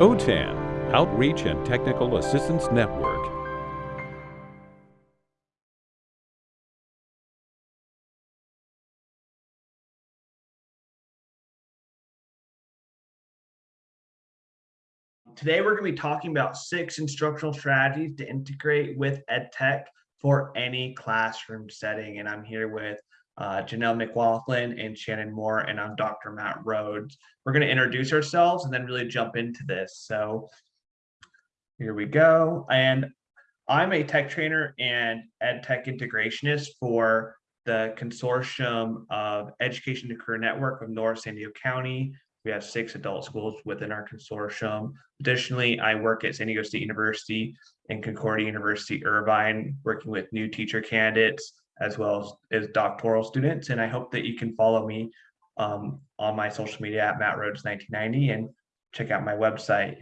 OTAN, Outreach and Technical Assistance Network. Today, we're going to be talking about six instructional strategies to integrate with EdTech for any classroom setting. And I'm here with uh, Janelle McLaughlin and Shannon Moore, and I'm Dr. Matt Rhodes. We're going to introduce ourselves and then really jump into this. So here we go. And I'm a tech trainer and ed tech integrationist for the consortium of Education to Career Network of North San Diego County. We have six adult schools within our consortium. Additionally, I work at San Diego State University and Concordia University Irvine, working with new teacher candidates as well as, as doctoral students. And I hope that you can follow me um, on my social media at Matt Rhodes 1990 and check out my website.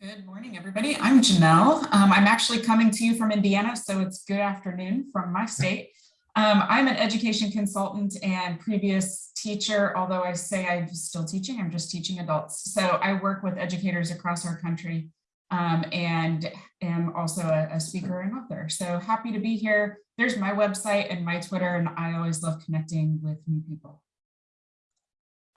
Good morning, everybody. I'm Janelle. Um, I'm actually coming to you from Indiana, so it's good afternoon from my state. Um, I'm an education consultant and previous teacher, although I say I'm still teaching, I'm just teaching adults. So I work with educators across our country um, and am also a, a, speaker and author. So happy to be here. There's my website and my Twitter, and I always love connecting with new people.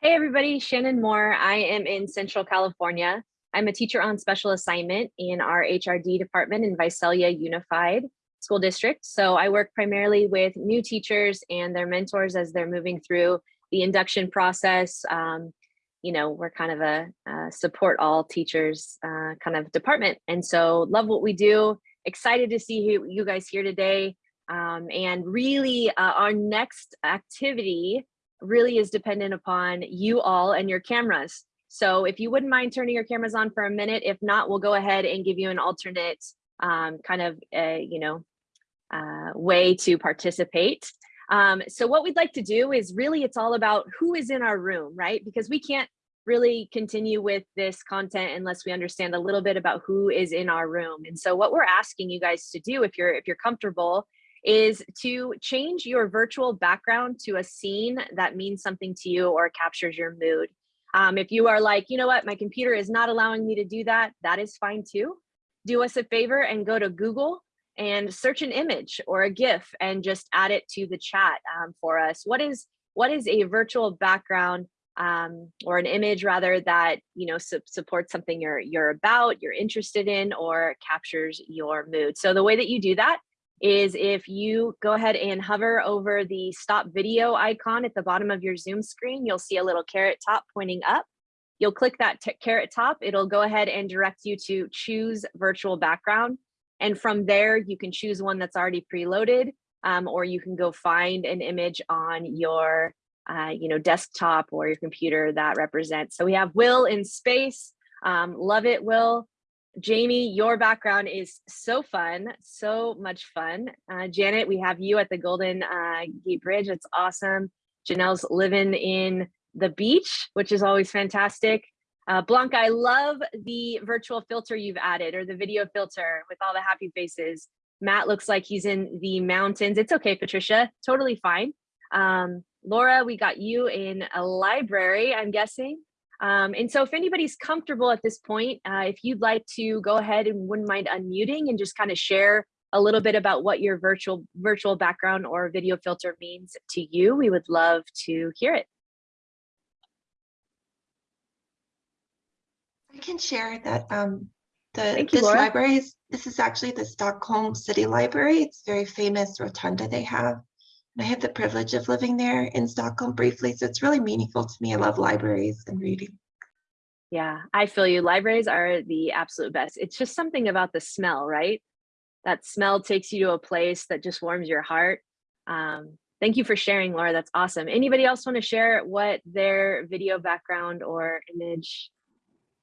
Hey everybody, Shannon Moore. I am in Central California. I'm a teacher on special assignment in our HRD department in Visalia Unified School District. So I work primarily with new teachers and their mentors as they're moving through the induction process, um, you know, we're kind of a, support all teachers uh, kind of department. And so love what we do. Excited to see you, guys here today. Um, and really uh, our next activity really is dependent upon you all and your cameras. So if you wouldn't mind turning your cameras on for a minute, if not, we'll go ahead and give you an alternate um, kind of, a, you know, uh, way to participate. Um, so what we'd like to do is really, it's all about who is in our room, right? Because we can't really continue with this content unless we understand a little bit about who is in our room. And so what we're asking you guys to do, if you're if you're comfortable, is to change your virtual background to a scene that means something to you or captures your mood. Um, if you are like, you know what, my computer is not allowing me to do that, that is fine too. Do us a favor and go to Google and search an image or a GIF and just add it to the chat um, for us. What is what is a virtual background um, or an image rather that you know su supports something you're you're about, you're interested in, or captures your mood. So the way that you do that is if you go ahead and hover over the stop video icon at the bottom of your Zoom screen, you'll see a little carrot top pointing up. You'll click that carrot top. It'll go ahead and direct you to choose virtual background. And from there, you can choose one that's already preloaded, um, or you can go find an image on your uh, you know, desktop or your computer that represents. So we have Will in space. Um, love it, Will. Jamie, your background is so fun, so much fun. Uh, Janet, we have you at the Golden uh, Gate Bridge. It's awesome. Janelle's living in the beach, which is always fantastic. Uh, Blanca, I love the virtual filter you've added or the video filter with all the happy faces. Matt looks like he's in the mountains. It's okay, Patricia, totally fine. Um, Laura, we got you in a library, I'm guessing. Um, and so if anybody's comfortable at this point, uh, if you'd like to go ahead and wouldn't mind unmuting and just kind of share a little bit about what your virtual virtual background or video filter means to you, we would love to hear it. I can share that um, the Thank you, this Laura. library is this is actually the Stockholm City Library. It's very famous rotunda they have. And I have the privilege of living there in Stockholm briefly, so it's really meaningful to me. I love libraries and reading. Yeah, I feel you. Libraries are the absolute best. It's just something about the smell, right? That smell takes you to a place that just warms your heart. Um, thank you for sharing, Laura. That's awesome. Anybody else want to share what their video background or image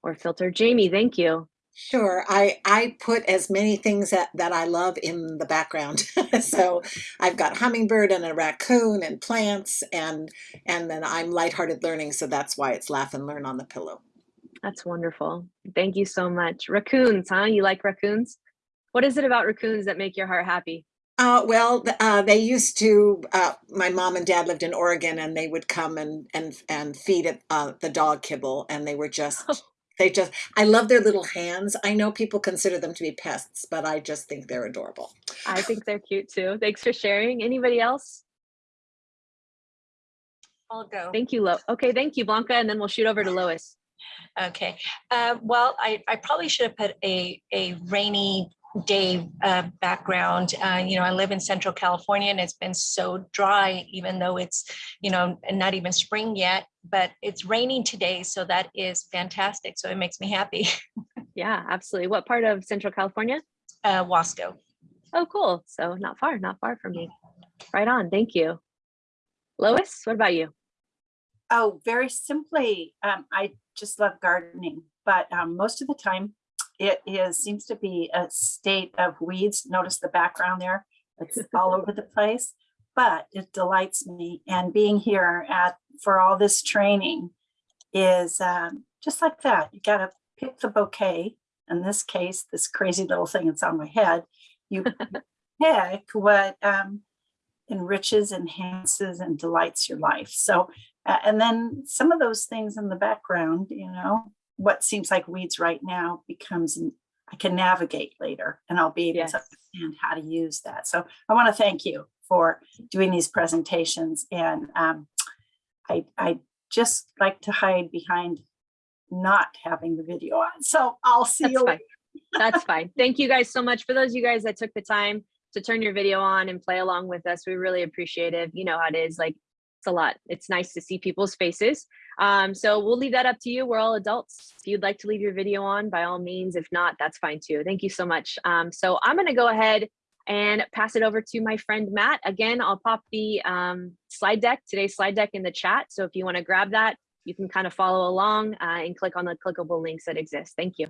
or filter? Jamie, thank you. Sure. I, I put as many things that, that I love in the background. so I've got hummingbird and a raccoon and plants and and then I'm lighthearted learning. So that's why it's laugh and learn on the pillow. That's wonderful. Thank you so much. Raccoons, huh? You like raccoons? What is it about raccoons that make your heart happy? Uh, well, uh, they used to. Uh, my mom and dad lived in Oregon, and they would come and and and feed it uh, the dog kibble, and they were just. They just. I love their little hands. I know people consider them to be pests, but I just think they're adorable. I think they're cute too. Thanks for sharing. Anybody else? I'll go. Thank you, Lo. Okay, thank you, Blanca, and then we'll shoot over to Lois. Okay, uh, well, I, I probably should have put a, a rainy day uh, background. Uh, you know, I live in Central California and it's been so dry, even though it's, you know, not even spring yet, but it's raining today. So that is fantastic. So it makes me happy. Yeah, absolutely. What part of Central California? Uh, Wasco. Oh, cool. So not far, not far from me. Right on. Thank you. Lois, what about you? Oh, very simply, um, I just love gardening, but um, most of the time it is seems to be a state of weeds. Notice the background there; it's all over the place, but it delights me. And being here at for all this training is um, just like that. You got to pick the bouquet. In this case, this crazy little thing that's on my head. You pick what um, enriches, enhances, and delights your life. So uh, and then some of those things in the background, you know, what seems like weeds right now becomes, I can navigate later and I'll be able Yes. to understand how to use that. So I want to thank you for doing these presentations. And um, I, I just like to hide behind not having the video on. So I'll see That's you fine. later. That's fine. Thank you guys so much. For those of you guys that took the time to turn your video on and play along with us, we really appreciate it. You know how it is. Like it's a lot. It's nice to see people's faces. Um, so we'll leave that up to you. We're all adults. If you'd like to leave your video on, by all means. If not, that's fine too. Thank you so much. Um, so I'm going to go ahead and pass it over to my friend Matt. Again, I'll pop the um, slide deck, today's slide deck in the chat. So if you want to grab that, you can kind of follow along uh, and click on the clickable links that exist. Thank you.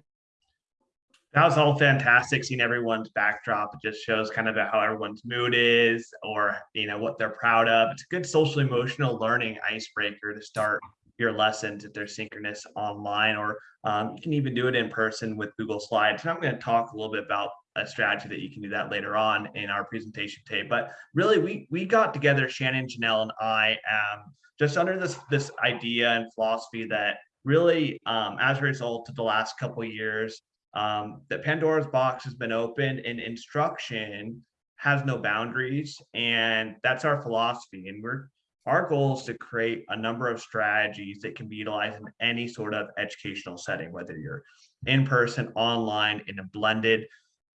That was all fantastic. Seeing everyone's backdrop, it just shows kind of how everyone's mood is, or you know what they're proud of. It's a good social emotional learning icebreaker to start your lessons if they're synchronous online, or um, you can even do it in person with Google Slides. And I'm going to talk a little bit about a strategy that you can do that later on in our presentation today. But really, we we got together, Shannon, Janelle, and I, um, just under this this idea and philosophy that really, um, as a result of the last couple years um, that Pandora's box has been opened and instruction has no boundaries. And that's our philosophy. And we're our goal is to create a number of strategies that can be utilized in any sort of educational setting, whether you're in person, online, in a blended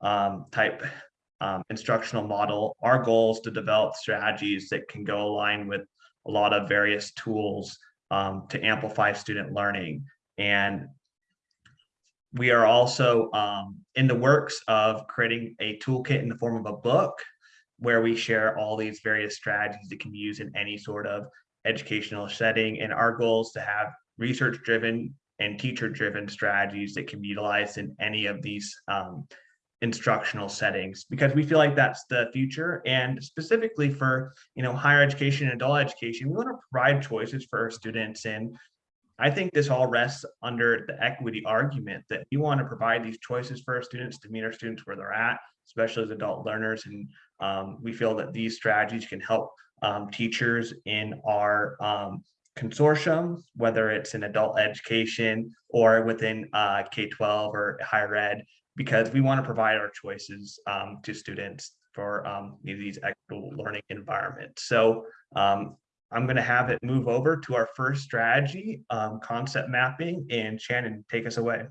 um, type um, instructional model. Our goal is to develop strategies that can go align with a lot of various tools um, to amplify student learning. And we are also um, in the works of creating a toolkit in the form of a book where we share all these various strategies that can be used in any sort of educational setting. And our goal is to have research driven and teacher driven strategies that can be utilized in any of these um, instructional settings because we feel like that's the future and specifically for you know higher education and adult education we want to provide choices for our students and I think this all rests under the equity argument that we want to provide these choices for our students to meet our students where they're at, especially as adult learners. And um, we feel that these strategies can help um, teachers in our um, consortium, whether it's in adult education or within uh, K-12 or higher ed, because we want to provide our choices um, to students for um, these equitable learning environments. So um, I'm going to have it move over to our first strategy, concept mapping, and Shannon, take us away.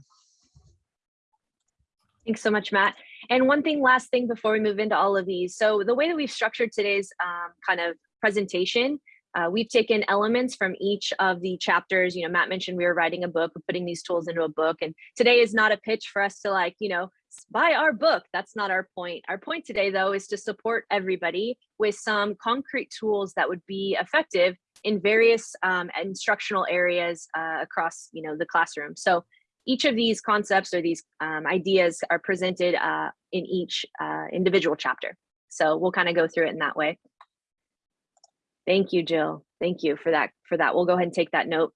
Thanks so much, Matt. And one thing, last thing before we move into all of these. So the way that we've structured today's um, kind of presentation, uh, we've taken elements from each of the chapters. You know, Matt mentioned we were writing a book, we're putting these tools into a book. And today is not a pitch for us to like, you know, buy our book. That's not our point. Our point today, though, is to support everybody with some concrete tools that would be effective in various um, instructional areas uh, across, you know, the classroom. So each of these concepts or these um, ideas are presented uh, in each uh, individual chapter. So we'll kind of go through it in that way. Thank you, Jill. Thank you for that. For that, we'll go ahead and take that note.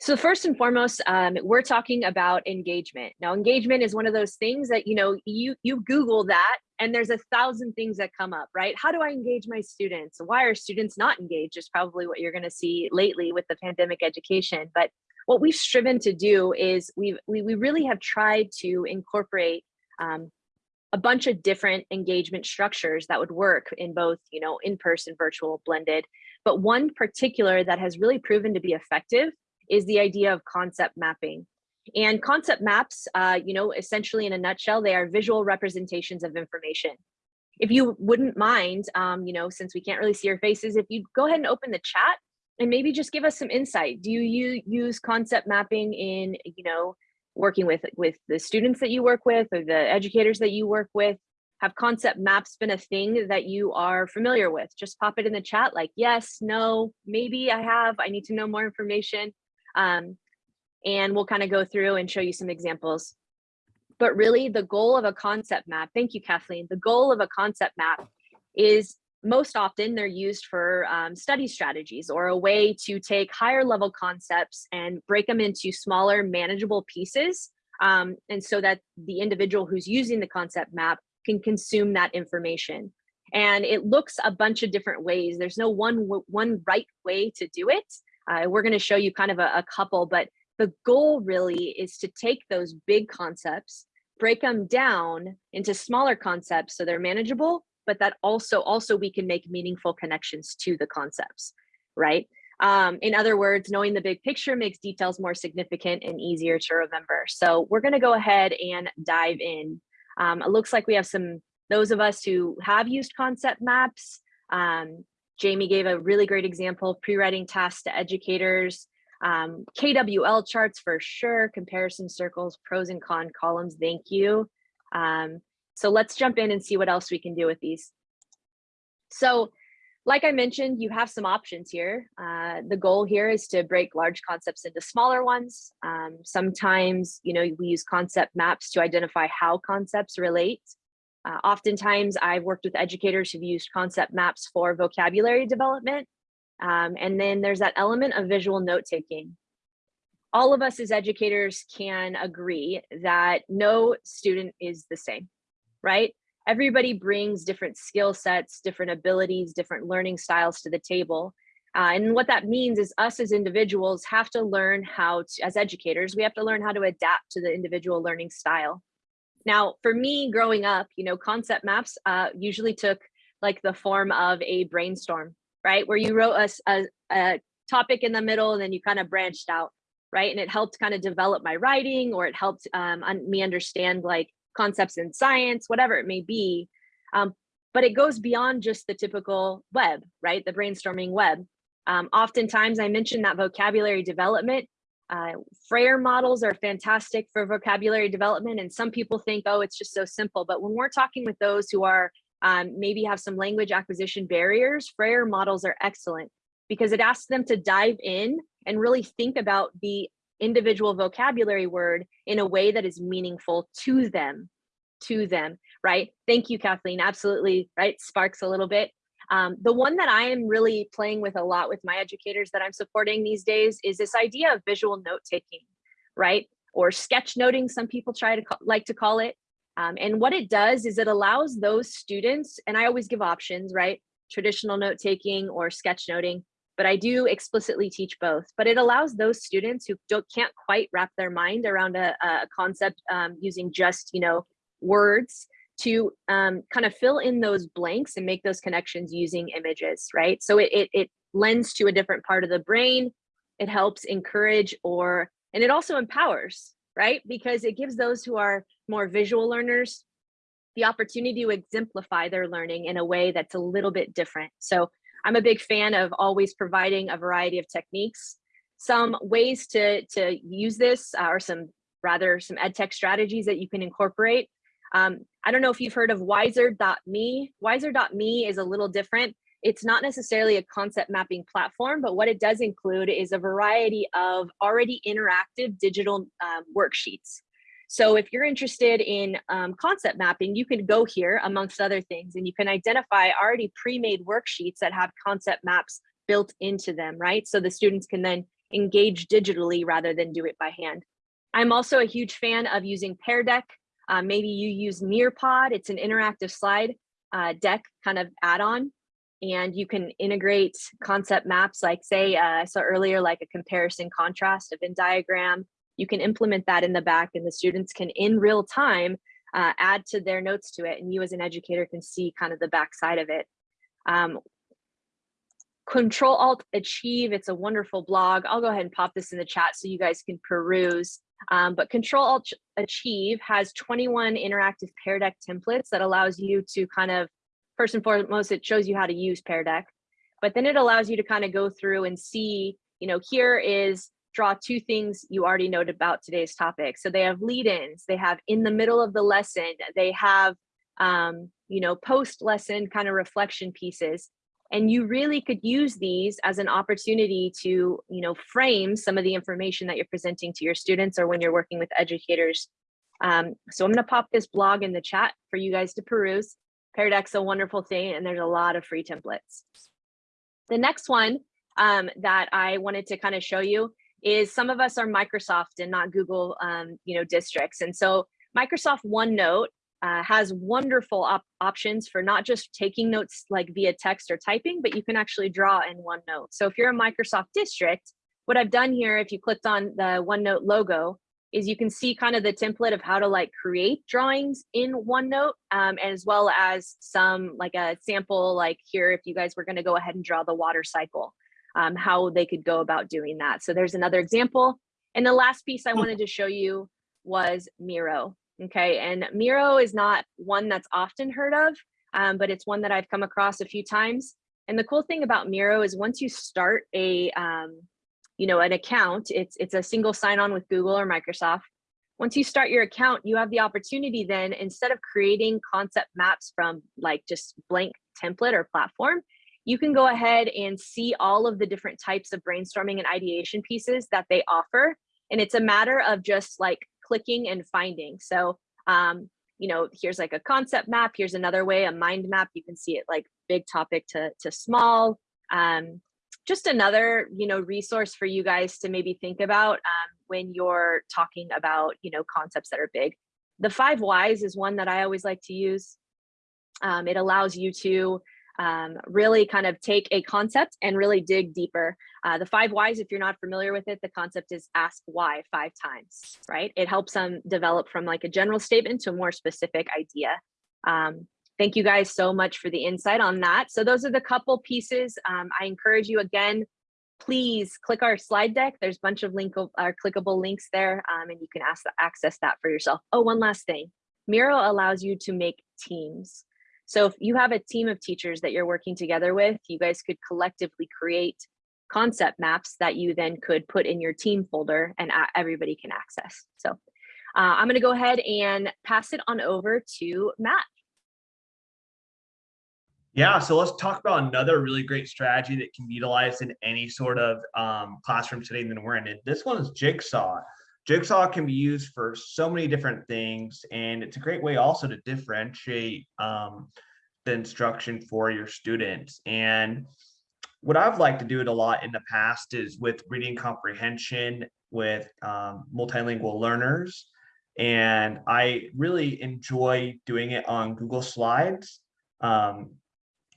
So first and foremost, um, we're talking about engagement. Now, engagement is one of those things that you know you you Google that, and there's a thousand things that come up, right? How do I engage my students? Why are students not engaged? Is probably what you're going to see lately with the pandemic education. But what we've striven to do is we've we, we really have tried to incorporate um, a bunch of different engagement structures that would work in both, you know, in-person, virtual, blended. But one particular that has really proven to be effective is the idea of concept mapping. And concept maps, uh, you know, essentially in a nutshell, they are visual representations of information. If you wouldn't mind, um, you know, since we can't really see your faces, if you go ahead and open the chat and maybe just give us some insight. Do you use concept mapping in, you know, working with with the students that you work with or the educators that you work with? Have concept maps been a thing that you are familiar with? Just pop it in the chat like, yes, no, maybe I have, I need to know more information. Um, and we'll kind of go through and show you some examples. But really the goal of a concept map, thank you, Kathleen. The goal of a concept map is most often they're used for um, study strategies or a way to take higher level concepts and break them into smaller manageable pieces. Um, and so that the individual who's using the concept map can consume that information. And it looks a bunch of different ways. There's no one, one right way to do it. Uh, we're going to show you kind of a, a couple, but the goal really is to take those big concepts, break them down into smaller concepts so they're manageable, but that also also we can make meaningful connections to the concepts, right? Um, in other words, knowing the big picture makes details more significant and easier to remember. So we're going to go ahead and dive in. Um, it looks like we have some those of us who have used concept maps. Um, Jamie gave a really great example of pre-writing tasks to educators, um, KWL charts for sure, comparison circles, pros and con columns, thank you. Um, so let's jump in and see what else we can do with these. So like I mentioned, you have some options here. Uh, the goal here is to break large concepts into smaller ones. Um, sometimes, you know, we use concept maps to identify how concepts relate. Uh, oftentimes I've worked with educators who've used concept maps for vocabulary development. Um, and then there's that element of visual note taking. All of us as educators can agree that no student is the same, right? Everybody brings different skill sets, different abilities, different learning styles to the table. Uh, and what that means is us as individuals have to learn how to, as educators, we have to learn how to adapt to the individual learning style. Now, for me growing up, you know, concept maps uh, usually took like the form of a brainstorm, right? Where you wrote a, a, a topic in the middle and then you kind of branched out, right? And it helped kind of develop my writing or it helped um, me understand like concepts in science, whatever it may be. Um, but it goes beyond just the typical web, right? The brainstorming web. Um, oftentimes I mentioned that vocabulary development uh, Frayer models are fantastic for vocabulary development and some people think, oh, it's just so simple. But when we're talking with those who are um, maybe have some language acquisition barriers, Frayer models are excellent because it asks them to dive in and really think about the individual vocabulary word in a way that is meaningful to them, to them, right? Thank you, Kathleen. Absolutely, right? Sparks a little bit. Um, the one that I am really playing with a lot with my educators that I'm supporting these days is this idea of visual note taking, right? Or sketch noting, some people try to like to call it. Um, and what it does is it allows those students, and I always give options, right? Traditional note taking or sketch noting, but I do explicitly teach both. But it allows those students who don't can't quite wrap their mind around a, a concept um, using just, you know, words to um, kind of fill in those blanks and make those connections using images, right? So it, it, it lends to a different part of the brain. It helps encourage or, and it also empowers, right? Because it gives those who are more visual learners the opportunity to exemplify their learning in a way that's a little bit different. So I'm a big fan of always providing a variety of techniques. Some ways to, to use this are some rather some ed tech strategies that you can incorporate. Um, I don't know if you've heard of Wizer.me. Wizer.me is a little different. It's not necessarily a concept mapping platform, but what it does include is a variety of already interactive digital um, worksheets. So if you're interested in um, concept mapping, you can go here amongst other things and you can identify already pre-made worksheets that have concept maps built into them, right? So the students can then engage digitally rather than do it by hand. I'm also a huge fan of using Pear Deck. Uh, maybe you use Nearpod. It's an interactive slide uh, deck kind of add-on and you can integrate concept maps like say uh, I saw earlier like a comparison contrast of Venn diagram. You can implement that in the back and the students can in real time uh, add to their notes to it and you as an educator can see kind of the backside of it. Um, Control Alt Achieve, it's a wonderful blog. I'll go ahead and pop this in the chat so you guys can peruse. Um, but Control Alt Achieve has 21 interactive Pear Deck templates that allows you to kind of, first and foremost, it shows you how to use Pear Deck, but then it allows you to kind of go through and see, you know, here is draw two things you already know about today's topic. So they have lead-ins, they have in the middle of the lesson, they have, um, you know, post lesson kind of reflection pieces. And you really could use these as an opportunity to, you know, frame some of the information that you're presenting to your students or when you're working with educators. Um, so I'm gonna pop this blog in the chat for you guys to peruse. Pear Deck's a wonderful thing and there's a lot of free templates. The next one um, that I wanted to kind of show you is some of us are Microsoft and not Google, um, you know, districts. And so Microsoft OneNote uh, has wonderful op options for not just taking notes like via text or typing, but you can actually draw in OneNote. So if you're a Microsoft district, what I've done here, if you clicked on the OneNote logo, is you can see kind of the template of how to like create drawings in OneNote, um, as well as some like a sample like here, if you guys were gonna go ahead and draw the water cycle, um, how they could go about doing that. So there's another example. And the last piece I wanted to show you was Miro. Okay, and Miro is not one that's often heard of, um, but it's one that I've come across a few times. And the cool thing about Miro is once you start a, um, you know, an account, it's it's a single sign-on with Google or Microsoft. Once you start your account, you have the opportunity then, instead of creating concept maps from like just blank template or platform, you can go ahead and see all of the different types of brainstorming and ideation pieces that they offer. And it's a matter of just like clicking and finding. So, um, you know, here's like a concept map. Here's another way, a mind map. You can see it like big topic to, to small. Um, just another, you know, resource for you guys to maybe think about um, when you're talking about, you know, concepts that are big. The five whys is one that I always like to use. Um, it allows you to um, really kind of take a concept and really dig deeper. Uh, the five whys, if you're not familiar with it, the concept is ask why five times, right? It helps them develop from like a general statement to a more specific idea. Um, thank you guys so much for the insight on that. So those are the couple pieces. Um, I encourage you again, please click our slide deck. There's a bunch of link or clickable links there um, and you can ask, access that for yourself. Oh, one last thing. Miro allows you to make teams. So if you have a team of teachers that you're working together with, you guys could collectively create concept maps that you then could put in your team folder and everybody can access. So uh, I'm gonna go ahead and pass it on over to Matt. Yeah, so let's talk about another really great strategy that can be utilized in any sort of um, classroom setting that we're in. And this one is Jigsaw. Jigsaw can be used for so many different things, and it's a great way also to differentiate um, the instruction for your students. And what I've liked to do it a lot in the past is with reading comprehension with um, multilingual learners. And I really enjoy doing it on Google Slides. Um,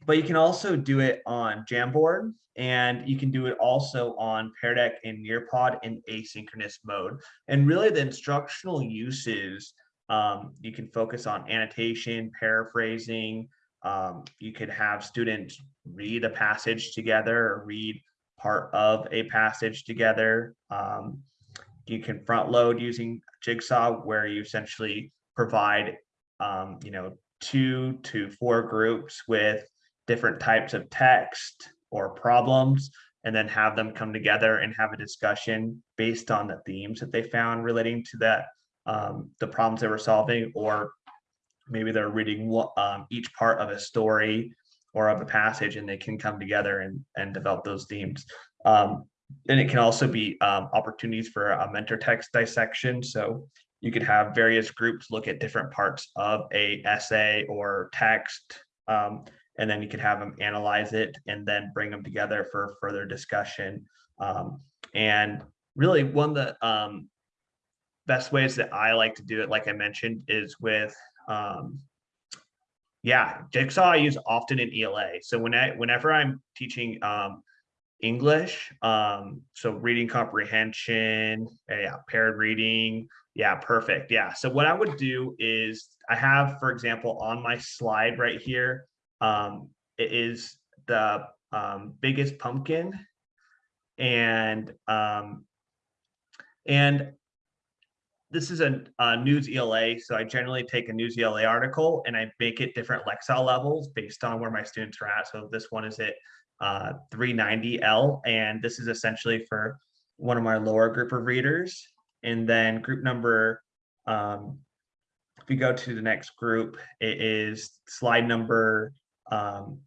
but you can also do it on Jamboard and you can do it also on Pear Deck and Nearpod in asynchronous mode. And really the instructional uses, um, you can focus on annotation, paraphrasing. Um, you could have students read a passage together or read part of a passage together. Um, you can front load using Jigsaw where you essentially provide, um, you know, two to four groups with different types of text or problems and then have them come together and have a discussion based on the themes that they found relating to that um, the problems they were solving or maybe they're reading um, each part of a story or of a passage and they can come together and, and develop those themes. Um, and it can also be um, opportunities for a mentor text dissection. So you could have various groups look at different parts of a essay or text um, and then you could have them analyze it and then bring them together for further discussion. Um, And really one of the um, best ways that I like to do it, like I mentioned, is with um, yeah, Jigsaw I use often in ELA. So when I whenever I'm teaching um, English, um, so reading comprehension, uh, yeah, paired reading, yeah, perfect. Yeah. So what I would do is I have, for example, on my slide right here, um, it is the um, biggest pumpkin, and um, and this is a, a Newsela, so I generally take a Newsela article and I make it different Lexile levels based on where my students are at. So this one is at uh, 390L, and this is essentially for one of my lower group of readers. And then group number, um, if you go to the next group, it is slide number, um,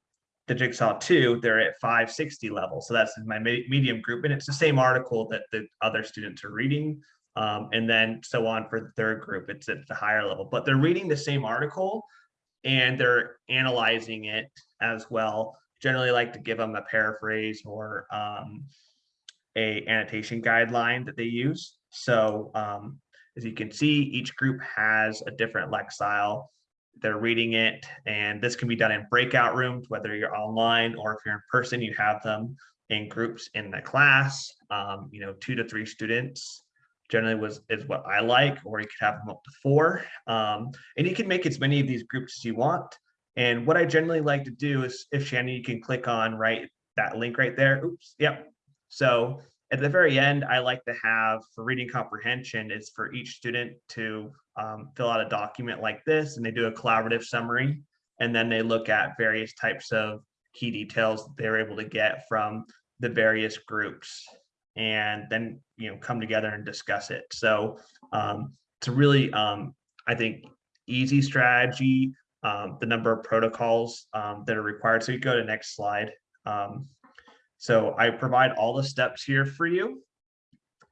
the Jigsaw 2, they're at 560 level. So that's my medium group, and it's the same article that the other students are reading. Um, and then so on for the third group, it's at the higher level, but they're reading the same article and they're analyzing it as well. Generally like to give them a paraphrase or um, a annotation guideline that they use. So um, as you can see, each group has a different Lexile. They're reading it, and this can be done in breakout rooms, whether you're online or if you're in person, you have them in groups in the class, um, you know, two to three students generally was is what I like, or you could have them up to four. Um, and you can make as many of these groups as you want. And what I generally like to do is if Shannon, you can click on right that link right there. Oops, yep. So at the very end, I like to have for reading comprehension is for each student to um, fill out a document like this and they do a collaborative summary. And then they look at various types of key details they're able to get from the various groups and then you know come together and discuss it so um, it's a really um, i think easy strategy um, the number of protocols um, that are required so you go to next slide um, so i provide all the steps here for you.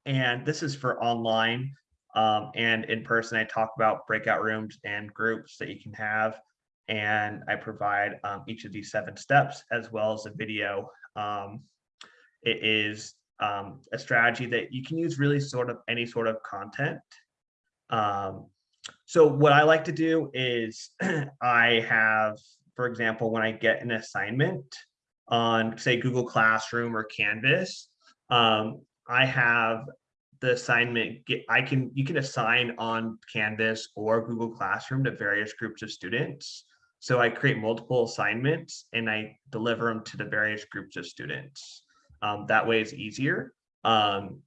And this is for online um, and in person. I talk about breakout rooms and groups that you can have. And i provide each of these seven steps as well as a video. It is um, a strategy that you can use really sort of any sort of content. Um, so what I like to do is I have, for example, when I get an assignment on say Google Classroom or Canvas, um, I have the assignment get I can you can assign on Canvas or Google Classroom to various groups of students. So I create multiple assignments and I deliver them to the various groups of students. Um, that way it's easier. Um,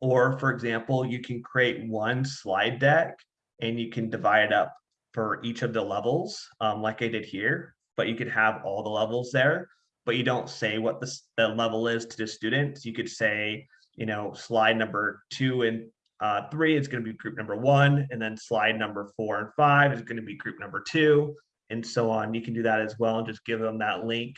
or for example, you can create one slide deck and you can divide up for each of the levels, um, like I did here, but you could have all the levels there, but you don't say what the, the level is to the students. You could say, you know, slide number two and uh, three is going to be group number one, and then slide number four and five is going to be group number two, and so on. You can do that as well and just give them that link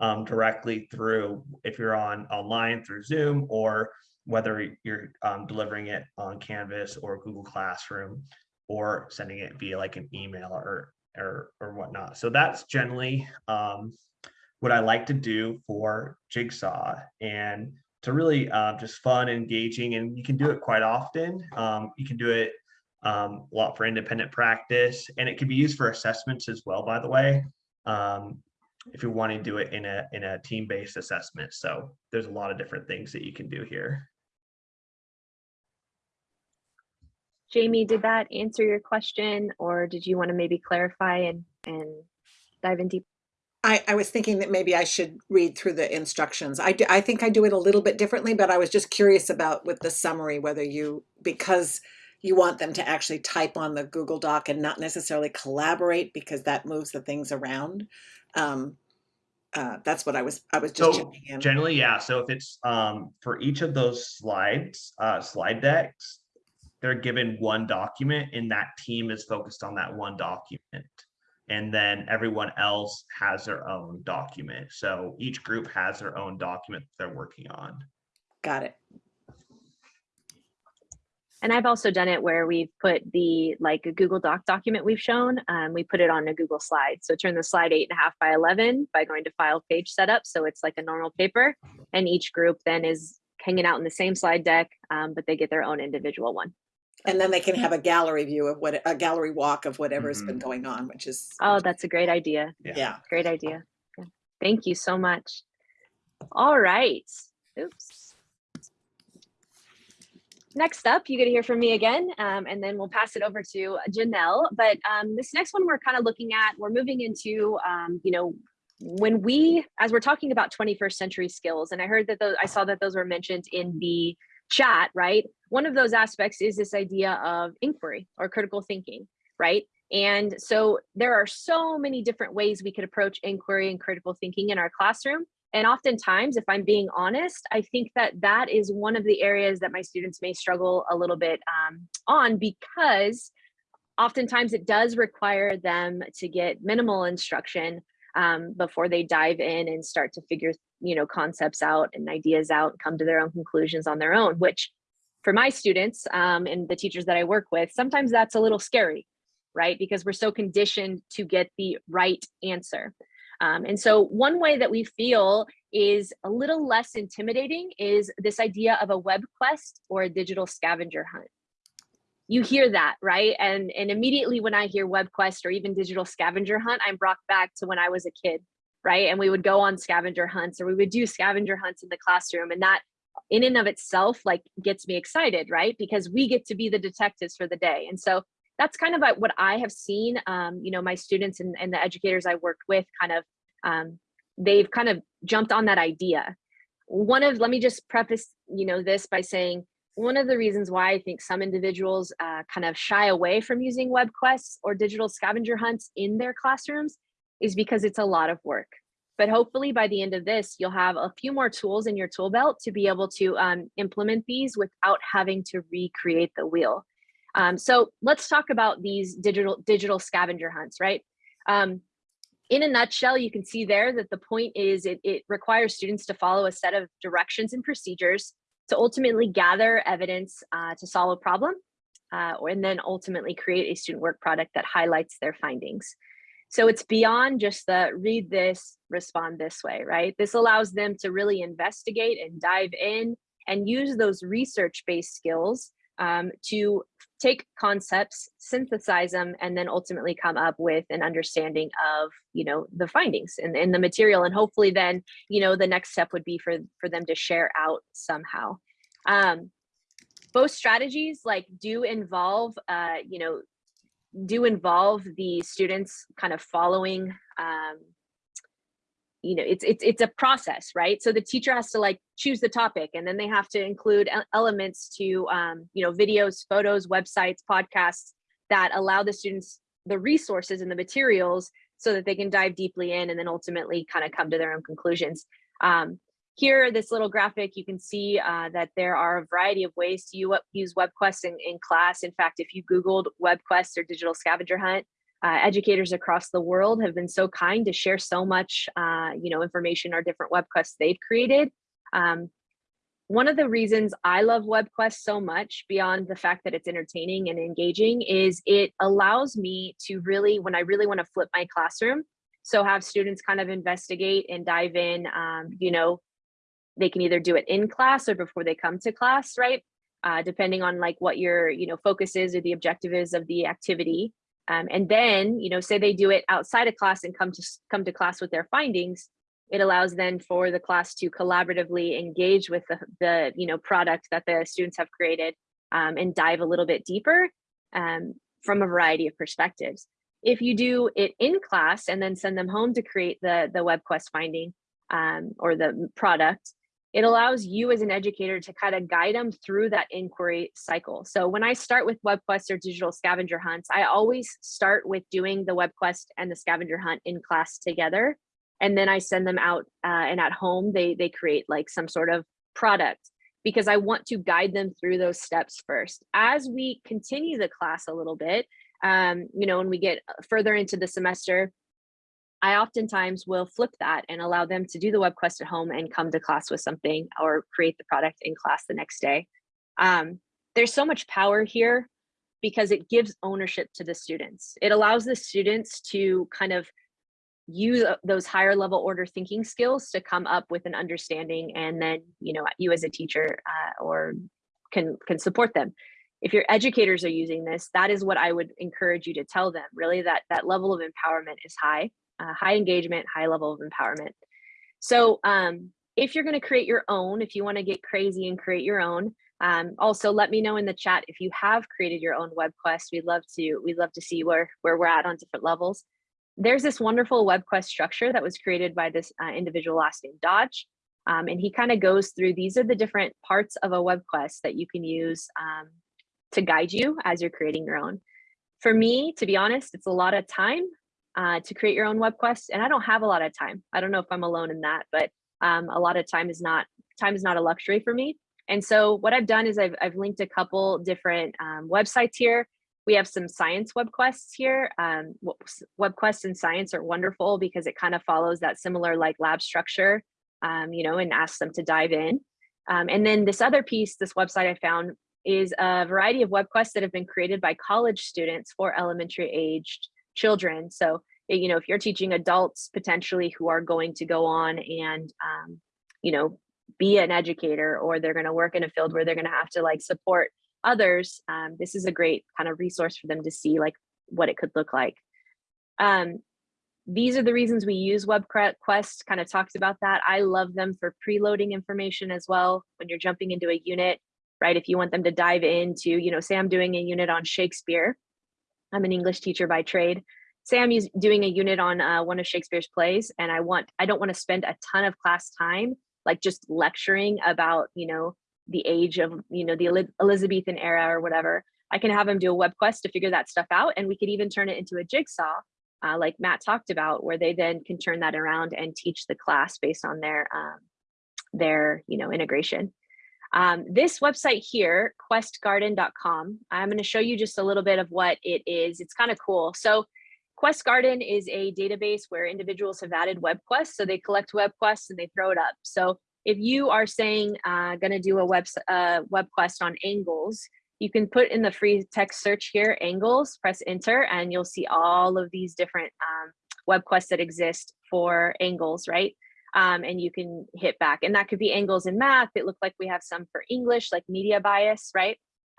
um, directly through if you're on online through Zoom or whether you're um, delivering it on Canvas or Google Classroom or sending it via like an email or or or whatnot. So that's generally um, what I like to do for Jigsaw and to really uh, just fun, engaging, and you can do it quite often. Um, you can do it um, a lot for independent practice, and it can be used for assessments as well. By the way, um, if you want to do it in a in a team-based assessment. So there's a lot of different things that you can do here. Jamie, did that answer your question or did you want to maybe clarify and, and dive in deep? I, I was thinking that maybe I should read through the instructions. I, do, I think I do it a little bit differently, but I was just curious about with the summary, whether you, because you want them to actually type on the Google Doc and not necessarily collaborate because that moves the things around. Um, uh, that's what I was, I was just So in. generally, yeah. So if it's um for each of those slides, uh slide decks, they're given one document and that team is focused on that one document. And then everyone else has their own document. So each group has their own document they're working on. Got it. And I've also done it where we've put the like a Google Doc document we've shown, um, we put it on a Google slide. So turn the slide eight and a half by 11 by going to file page setup. So it's like a normal paper and each group then is hanging out in the same slide deck, um, but they get their own individual one. And then they can have a gallery view of what, a gallery walk of whatever's been going on, which is, Oh, that's a great idea. yeah. Great idea. Yeah. Thank you so much. All right. Oops. Next up, you get to hear from me again, um, and then we'll pass it over to Janelle. But um, this next one we're kind of looking at, we're moving into, um, you know, when we, as we're talking about 21st century skills, and I heard that those, I saw that those were mentioned in the chat, right? One of those aspects is this idea of inquiry or critical thinking, right? And so there are so many different ways we could approach inquiry and critical thinking in our classroom. And oftentimes, if I'm being honest, I think that that is one of the areas that my students may struggle a little bit um, on because oftentimes it does require them to get minimal instruction um, before they dive in and start to figure you know concepts out and ideas out and come to their own conclusions on their own which for my students um, and the teachers that i work with sometimes that's a little scary right? Because we're so conditioned to get the right answer. Um, and so one way that we feel is a little less intimidating is this idea of a web quest or a digital scavenger hunt. You hear that right? And and immediately when i hear web quest or even digital scavenger hunt i'm brought back to when i was a kid right? And we would go on scavenger hunts or we would do scavenger hunts in the classroom and that in and of itself like gets me excited right? Because we get to be the detectives for the day. And so that's kind of what i have seen um, you know my students and, and the educators i worked with kind of um, they've kind of jumped on that idea. One of let me just preface you know this by saying one of the reasons why I think some individuals uh, kind of shy away from using web quests or digital scavenger hunts in their classrooms is because it's a lot of work. But hopefully by the end of this, you'll have a few more tools in your tool belt to be able to um, implement these without having to recreate the wheel. Um, so let's talk about these digital digital scavenger hunts, right? Um, in a nutshell, you can see there that the point is it, it requires students to follow a set of directions and procedures to ultimately gather evidence uh, to solve a problem, uh, and then ultimately create a student work product that highlights their findings. So it's beyond just the read this, respond this way, right? This allows them to really investigate and dive in and use those research-based skills um, to take concepts, synthesize them, and then ultimately come up with an understanding of, you know, the findings and, in the material. And hopefully then, you know, the next step would be for, for them to share out somehow. Um, both strategies like do involve, uh, you know, do involve the students kind of following um, you know it's it's it's a process right? So the teacher has to like choose the topic and then they have to include elements to um, you know videos photos websites podcasts that allow the students the resources and the materials so that they can dive deeply in and then ultimately kind of come to their own conclusions. Um, here this little graphic you can see uh, that there are a variety of ways to use webquest in, in class in fact if you googled webquest or digital scavenger hunt uh, educators across the world have been so kind to share so much, uh, you know, information or different web quests they've created. Um, one of the reasons I love WebQuest so much beyond the fact that it's entertaining and engaging is it allows me to really, when I really want to flip my classroom, so have students kind of investigate and dive in, um, you know, they can either do it in class or before they come to class, right? Uh, depending on like what your, you know, focus is or the objective is of the activity. Um, and then, you know, say they do it outside of class and come to come to class with their findings, it allows then for the class to collaboratively engage with the, the you know, product that the students have created um, and dive a little bit deeper um, from a variety of perspectives. If you do it in class and then send them home to create the, the WebQuest finding um, or the product, it allows you as an educator to kind of guide them through that inquiry cycle. So when I start with WebQuest or digital scavenger hunts, I always start with doing the WebQuest and the scavenger hunt in class together. And then I send them out uh, and at home, they, they create like some sort of product because I want to guide them through those steps first. As we continue the class a little bit, um, you know, when we get further into the semester, I oftentimes will flip that and allow them to do the web quest at home and come to class with something or create the product in class the next day. Um, there's so much power here because it gives ownership to the students. It allows the students to kind of use uh, those higher level order thinking skills to come up with an understanding and then you know you as a teacher uh, or can can support them if your educators are using this that is what i would encourage you to tell them really that that level of empowerment is high uh, high engagement high level of empowerment so um, if you're going to create your own if you want to get crazy and create your own um, also let me know in the chat if you have created your own web quest we'd love to we'd love to see where where we're at on different levels there's this wonderful web quest structure that was created by this uh, individual last name Dodge. Um, and he kind of goes through, these are the different parts of a web quest that you can use um, to guide you as you're creating your own. For me, to be honest, it's a lot of time uh, to create your own web quest. And I don't have a lot of time. I don't know if I'm alone in that, but um, a lot of time is not, time is not a luxury for me. And so what I've done is I've, I've linked a couple different um, websites here we have some science web quests here. Um, web quests in science are wonderful because it kind of follows that similar like lab structure, um, you know, and asks them to dive in. Um, and then this other piece, this website I found is a variety of web quests that have been created by college students for elementary aged children. So, you know, if you're teaching adults potentially who are going to go on and, um, you know, be an educator or they're going to work in a field where they're going to have to like support others, um, this is a great kind of resource for them to see like what it could look like. Um, these are the reasons we use WebQuest, kind of talked about that. I love them for preloading information as well when you're jumping into a unit, right? If you want them to dive into, you know, say I'm doing a unit on Shakespeare. I'm an English teacher by trade. Say I'm doing a unit on uh, one of Shakespeare's plays and I want, I don't want to spend a ton of class time like just lecturing about, you know, the age of, you know, the Elizabethan era or whatever, I can have them do a web quest to figure that stuff out. And we could even turn it into a jigsaw, uh, like Matt talked about, where they then can turn that around and teach the class based on their, um, their, you know, integration. Um, this website here, questgarden.com, I'm going to show you just a little bit of what it is. It's kind of cool. So Quest Garden is a database where individuals have added web quests. So they collect web quests and they throw it up. So if you are saying uh, going to do a web, uh, web quest on angles, you can put in the free text search here, angles, press enter, and you'll see all of these different um, web quests that exist for angles, right? Um, and you can hit back. And that could be angles in math. It looked like we have some for English, like media bias, right?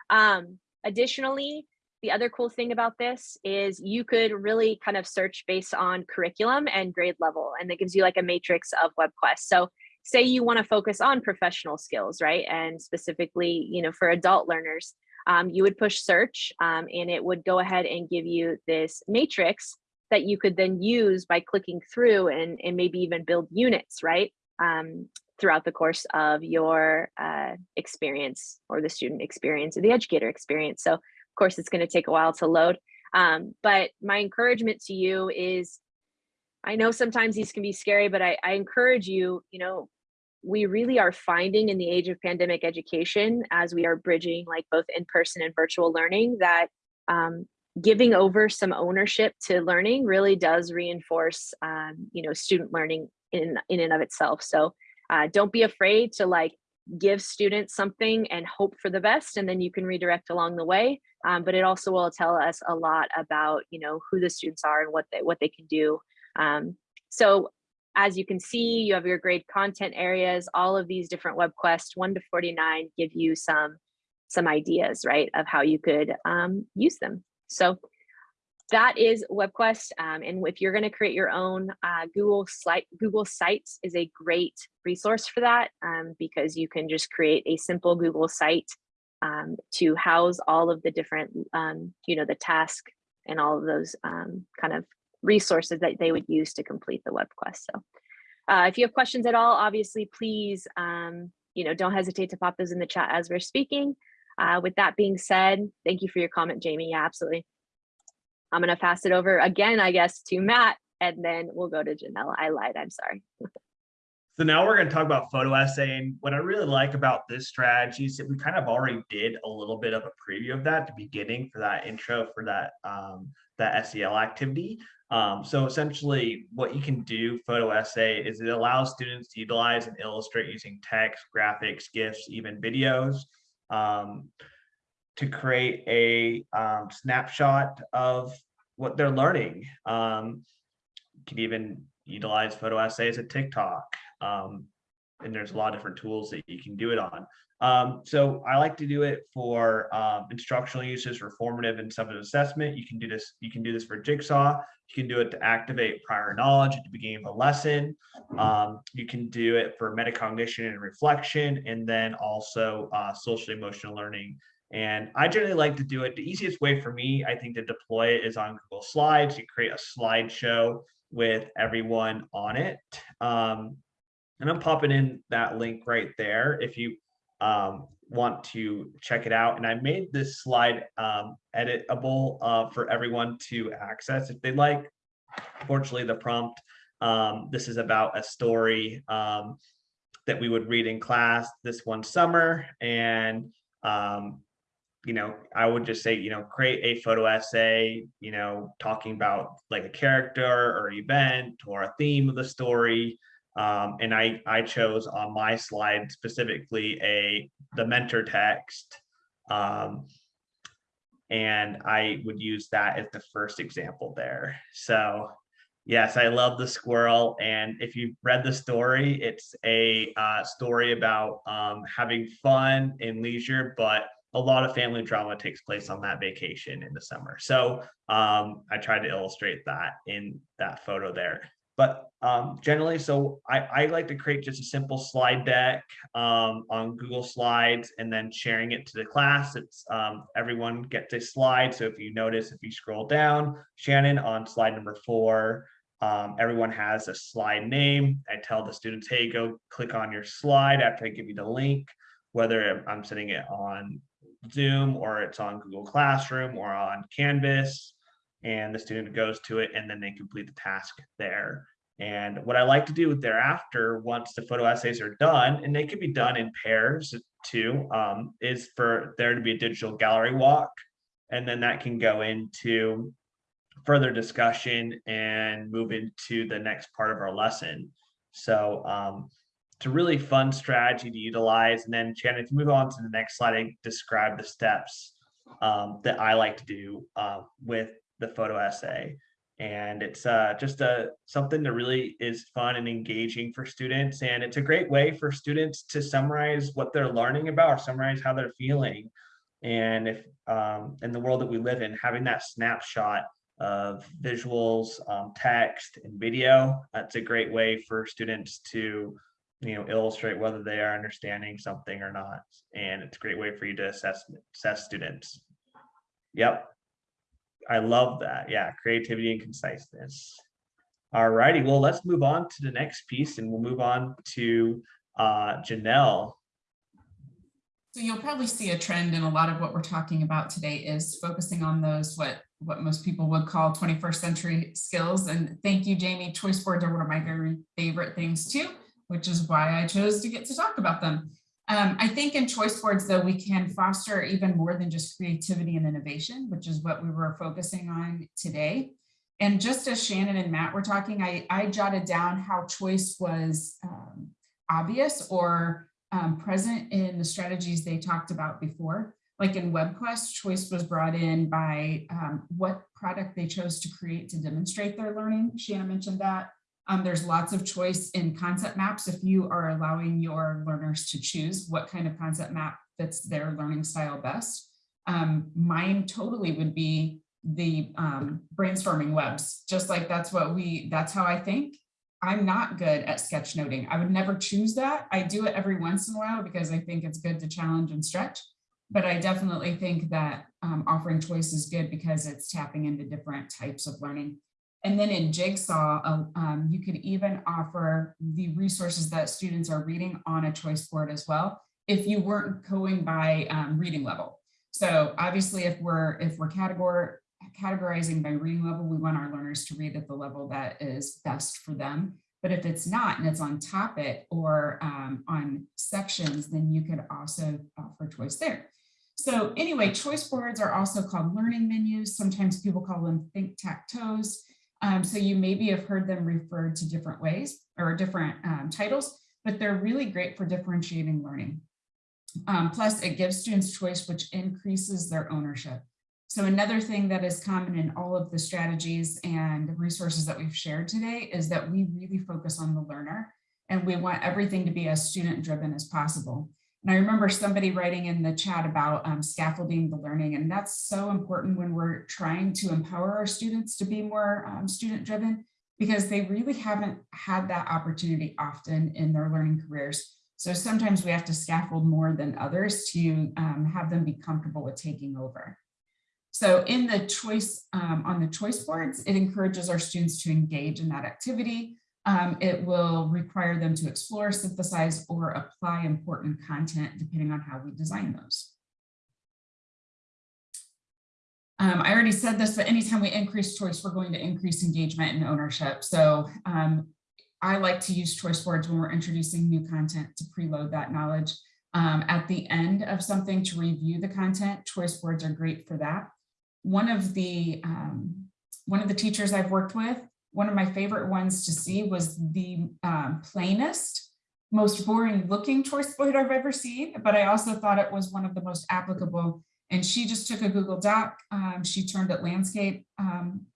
Um, additionally, the other cool thing about this is you could really kind of search based on curriculum and grade level, and that gives you like a matrix of web quests. So say you want to focus on professional skills, right? And specifically, you know, for adult learners, um, you would push search um, and it would go ahead and give you this matrix that you could then use by clicking through and, and maybe even build units, right? Um, throughout the course of your uh, experience or the student experience or the educator experience. So of course, it's going to take a while to load. Um, but my encouragement to you is I know sometimes these can be scary, but I, I encourage you, you know, we really are finding in the age of pandemic education as we are bridging like both in-person and virtual learning that um, giving over some ownership to learning really does reinforce um, you know student learning in in and of itself. So uh, don't be afraid to like give students something and hope for the best and then you can redirect along the way. Um, but it also will tell us a lot about you know who the students are and what they what they can do. Um, so as you can see, you have your grade content areas, all of these different web quests, 1 to 49 give you some, some ideas, right, of how you could um, use them. So that is WebQuest. Um, and if you're going to create your own uh, Google site, Google Sites is a great resource for that um, because you can just create a simple Google site um, to house all of the different, um, you know, the task and all of those um, kind of resources that they would use to complete the WebQuest. So uh, if you have questions at all, obviously, please, um, you know, don't hesitate to pop those in the chat as we're speaking. Uh, with that being said, thank you for your comment, Jamie. Yeah, absolutely. I'm going to pass it over again, I guess, to Matt, and then we'll go to Janelle. I lied. I'm sorry. So now we're going to talk about photo essaying. What I really like about this strategy is that we kind of already did a little bit of a preview of that at the beginning for that intro for that um, that SEL activity. Um, so essentially what you can do photo essay is it allows students to utilize and illustrate using text, graphics, GIFs, even videos um, to create a um, snapshot of what they're learning. Um, can even utilize photo essays at TikTok. Um, and there's a lot of different tools that you can do it on. Um, so I like to do it for um, instructional uses, for formative and subject assessment. You can do this. You can do this for Jigsaw. You can do it to activate prior knowledge at the beginning of a lesson. Um, you can do it for metacognition and reflection, and then also uh, social emotional learning. And I generally like to do it. The easiest way for me, I think, to deploy it is on Google Slides. You create a slideshow with everyone on it. Um, and I'm popping in that link right there if you um, want to check it out. And I made this slide um, editable uh, for everyone to access if they'd like. Fortunately, the prompt, um, this is about a story um, that we would read in class this one summer. And, um, you know, I would just say, you know, create a photo essay, you know, talking about like a character or event or a theme of the story. Um, and I, I chose on my slide specifically a the mentor text. Um, and I would use that as the first example there. So yes, I love the squirrel. And if you've read the story, it's a uh, story about um, having fun and leisure, but a lot of family drama takes place on that vacation in the summer. So um, I tried to illustrate that in that photo there but um, generally, so I, I like to create just a simple slide deck um, on Google Slides and then sharing it to the class. It's um, everyone gets a slide. So if you notice, if you scroll down, Shannon on slide number four, um, everyone has a slide name. I tell the students, hey, go click on your slide after I give you the link, whether I'm sending it on Zoom or it's on Google Classroom or on Canvas and the student goes to it and then they complete the task there. And what I like to do thereafter, once the photo essays are done, and they can be done in pairs too, um, is for there to be a digital gallery walk. And then that can go into further discussion and move into the next part of our lesson. So um, it's a really fun strategy to utilize. And then Shannon, if you move on to the next slide, I describe the steps um, that I like to do uh, with the photo essay. And it's uh, just a something that really is fun and engaging for students. And it's a great way for students to summarize what they're learning about or summarize how they're feeling. And if um, in the world that we live in, having that snapshot of visuals, um, text, and video, that's a great way for students to you know illustrate whether they are understanding something or not and it's a great way for you to assess assess students yep I love that. Yeah, creativity and conciseness. All righty, well, let's move on to the next piece and we'll move on to uh, Janelle. So you'll probably see a trend in a lot of what we're talking about today is focusing on those what what most people would call 21st century skills. And thank you, Jamie. Choice boards are one of my very favorite things too, which is why I chose to get to talk about them. Um, I think in choice boards, though, we can foster even more than just creativity and innovation, which is what we were focusing on today. And just as Shannon and Matt were talking, I, I jotted down how choice was um, obvious or um, present in the strategies they talked about before. Like in WebQuest, choice was brought in by um, what product they chose to create to demonstrate their learning. Shannon mentioned that. Um, there's lots of choice in concept maps if you are allowing your learners to choose what kind of concept map fits their learning style best. Um, mine totally would be the um, brainstorming webs, just like that's what we, that's how I think. I'm not good at sketchnoting. I would never choose that. I do it every once in a while because I think it's good to challenge and stretch. But I definitely think that um, offering choice is good because it's tapping into different types of learning. And then in Jigsaw, um, um, you could even offer the resources that students are reading on a choice board as well, if you weren't going by um, reading level. So obviously, if we're if we're categor categorizing by reading level, we want our learners to read at the level that is best for them. But if it's not and it's on topic or um, on sections, then you could also offer choice there. So anyway, choice boards are also called learning menus. Sometimes people call them think-tac-toes. Um, so you maybe have heard them referred to different ways or different um, titles, but they're really great for differentiating learning. Um, plus, it gives students choice, which increases their ownership. So another thing that is common in all of the strategies and resources that we've shared today is that we really focus on the learner and we want everything to be as student driven as possible. And I remember somebody writing in the chat about um, scaffolding the learning, and that's so important when we're trying to empower our students to be more um, student driven because they really haven't had that opportunity often in their learning careers. So sometimes we have to scaffold more than others to um, have them be comfortable with taking over. So in the choice, um, on the choice boards, it encourages our students to engage in that activity. Um, it will require them to explore, synthesize, or apply important content depending on how we design those. Um, I already said this, but anytime we increase choice, we're going to increase engagement and ownership. So um, I like to use choice boards when we're introducing new content to preload that knowledge. Um, at the end of something to review the content, choice boards are great for that. One of the um, one of the teachers I've worked with, one of my favorite ones to see was the um, plainest, most boring looking choice board I've ever seen, but I also thought it was one of the most applicable. And she just took a Google Doc, um, she turned it landscape um,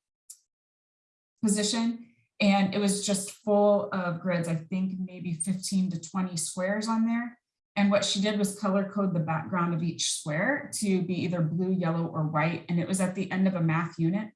position, and it was just full of grids, I think maybe 15 to 20 squares on there. And what she did was color code the background of each square to be either blue, yellow, or white. And it was at the end of a math unit.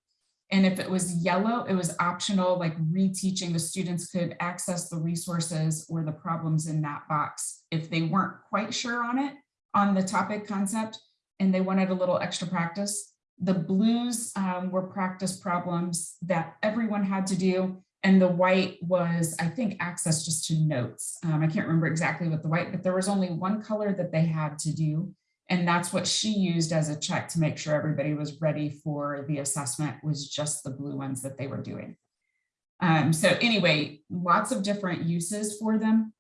And if it was yellow, it was optional, like reteaching the students could access the resources or the problems in that box. If they weren't quite sure on it, on the topic concept, and they wanted a little extra practice, the blues um, were practice problems that everyone had to do. And the white was, I think, access just to notes. Um, I can't remember exactly what the white, but there was only one color that they had to do. And that's what she used as a check to make sure everybody was ready for the assessment was just the blue ones that they were doing. Um, so anyway, lots of different uses for them.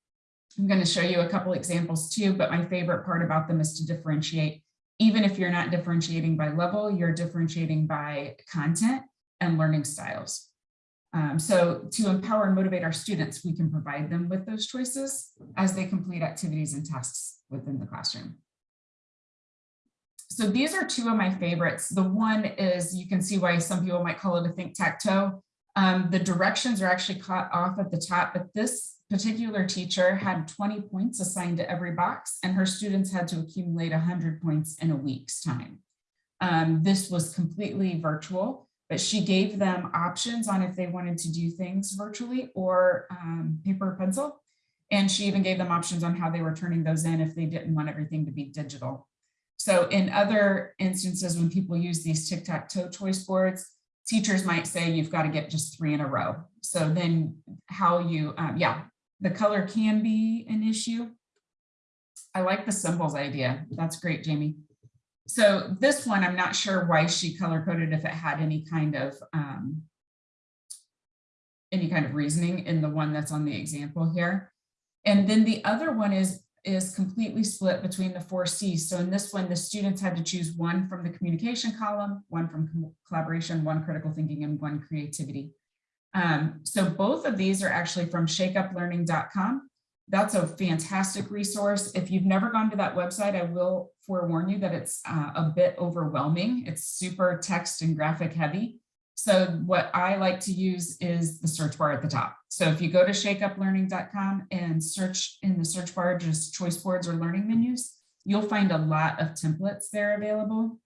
I'm going to show you a couple examples too, but my favorite part about them is to differentiate. Even if you're not differentiating by level, you're differentiating by content and learning styles. Um, so to empower and motivate our students, we can provide them with those choices as they complete activities and tasks within the classroom. So these are two of my favorites. The one is, you can see why some people might call it a think-tac-toe. Um, the directions are actually cut off at the top, but this particular teacher had 20 points assigned to every box and her students had to accumulate 100 points in a week's time. Um, this was completely virtual, but she gave them options on if they wanted to do things virtually or um, paper or pencil. And she even gave them options on how they were turning those in if they didn't want everything to be digital. So in other instances, when people use these tic-tac-toe choice boards, teachers might say you've got to get just three in a row. So then how you, um, yeah, the color can be an issue. I like the symbols idea. That's great, Jamie. So this one, I'm not sure why she color coded if it had any kind of um, any kind of reasoning in the one that's on the example here. And then the other one is is completely split between the four C's. So in this one, the students had to choose one from the communication column, one from collaboration, one critical thinking, and one creativity. Um, so both of these are actually from shakeuplearning.com. That's a fantastic resource. If you've never gone to that website, I will forewarn you that it's uh, a bit overwhelming. It's super text and graphic heavy. So what I like to use is the search bar at the top. So if you go to shakeuplearning.com and search in the search bar, just choice boards or learning menus, you'll find a lot of templates there available.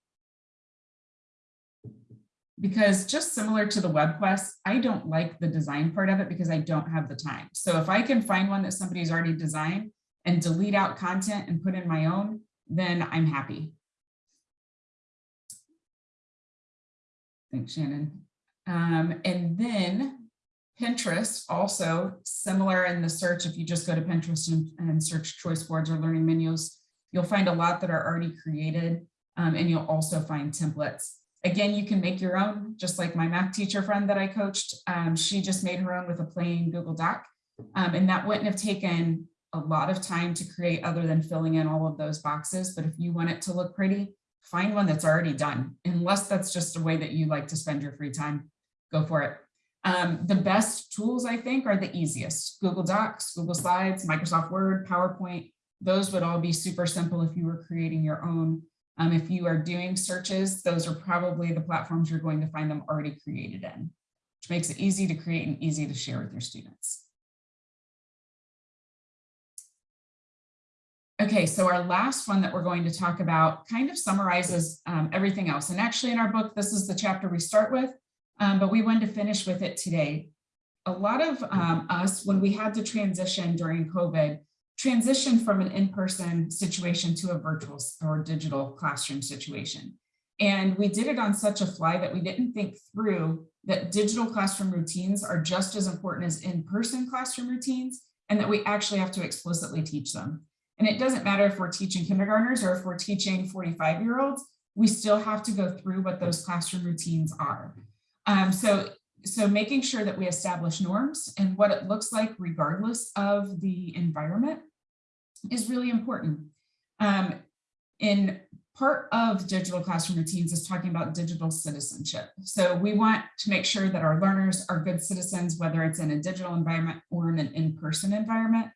Because just similar to the web quest, I don't like the design part of it because I don't have the time. So if I can find one that somebody's already designed and delete out content and put in my own, then I'm happy. Thanks, Shannon. Um, and then Pinterest also similar in the search. If you just go to Pinterest and, and, search choice boards or learning menus, you'll find a lot that are already created um, and you'll also find templates. Again, you can make your own, just like my math teacher friend that I coached. Um, she just made her own with a plain Google Doc. Um, and that wouldn't have taken a lot of time to create other than filling in all of those boxes. But if you want it to look pretty, find one that's already done, unless that's just a way that you like to spend your free time, go for it. Um, the best tools, I think, are the easiest. Google Docs, Google Slides, Microsoft Word, PowerPoint, those would all be super simple if you were creating your own. Um, if you are doing searches, those are probably the platforms you're going to find them already created in, which makes it easy to create and easy to share with your students. Okay, so our last one that we're going to talk about kind of summarizes um, everything else. And actually in our book, this is the chapter we start with, um, but we wanted to finish with it today. A lot of um, us, when we had to transition during COVID, transitioned from an in-person situation to a virtual or digital classroom situation. And we did it on such a fly that we didn't think through that digital classroom routines are just as important as in-person classroom routines and that we actually have to explicitly teach them. And it doesn't matter if we're teaching kindergartners or if we're teaching 45 year olds, we still have to go through what those classroom routines are. Um, so, so making sure that we establish norms and what it looks like regardless of the environment is really important. Um, in part of digital classroom routines is talking about digital citizenship. So we want to make sure that our learners are good citizens, whether it's in a digital environment or in an in-person environment.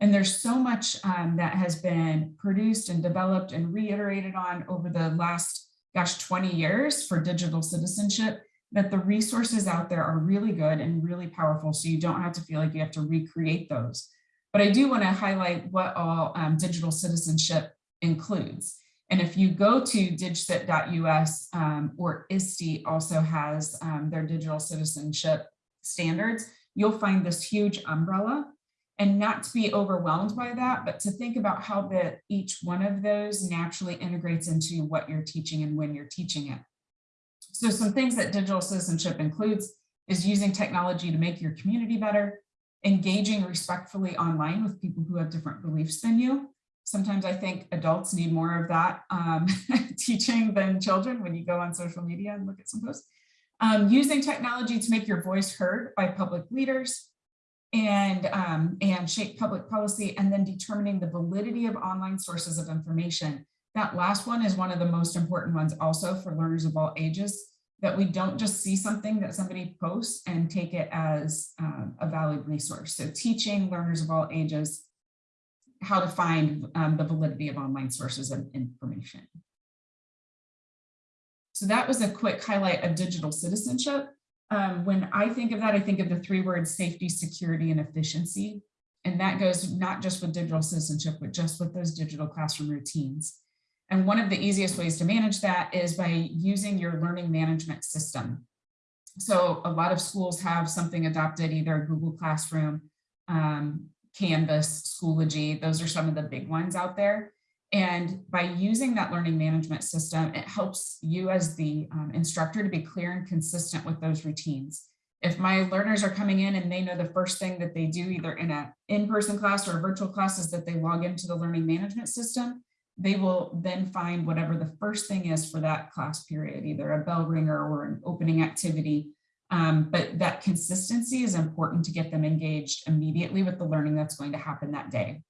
And there's so much um, that has been produced and developed and reiterated on over the last, gosh, 20 years for digital citizenship that the resources out there are really good and really powerful. So you don't have to feel like you have to recreate those. But I do want to highlight what all um, digital citizenship includes. And if you go to digcit.us um, or ISTE also has um, their digital citizenship standards, you'll find this huge umbrella and not to be overwhelmed by that, but to think about how the, each one of those naturally integrates into what you're teaching and when you're teaching it. So some things that digital citizenship includes is using technology to make your community better, engaging respectfully online with people who have different beliefs than you. Sometimes I think adults need more of that um, teaching than children when you go on social media and look at some posts. Um, using technology to make your voice heard by public leaders, and, um, and shape public policy, and then determining the validity of online sources of information. That last one is one of the most important ones also for learners of all ages, that we don't just see something that somebody posts and take it as um, a valid resource. So teaching learners of all ages how to find um, the validity of online sources of information. So that was a quick highlight of digital citizenship. Um, when I think of that, I think of the three words safety, security, and efficiency. And that goes not just with digital citizenship, but just with those digital classroom routines. And one of the easiest ways to manage that is by using your learning management system. So a lot of schools have something adopted, either Google Classroom, um, Canvas, Schoology, those are some of the big ones out there. And by using that learning management system, it helps you as the um, instructor to be clear and consistent with those routines. If my learners are coming in and they know the first thing that they do either in an in-person class or a virtual class is that they log into the learning management system, they will then find whatever the first thing is for that class period, either a bell ringer or an opening activity. Um, but that consistency is important to get them engaged immediately with the learning that's going to happen that day.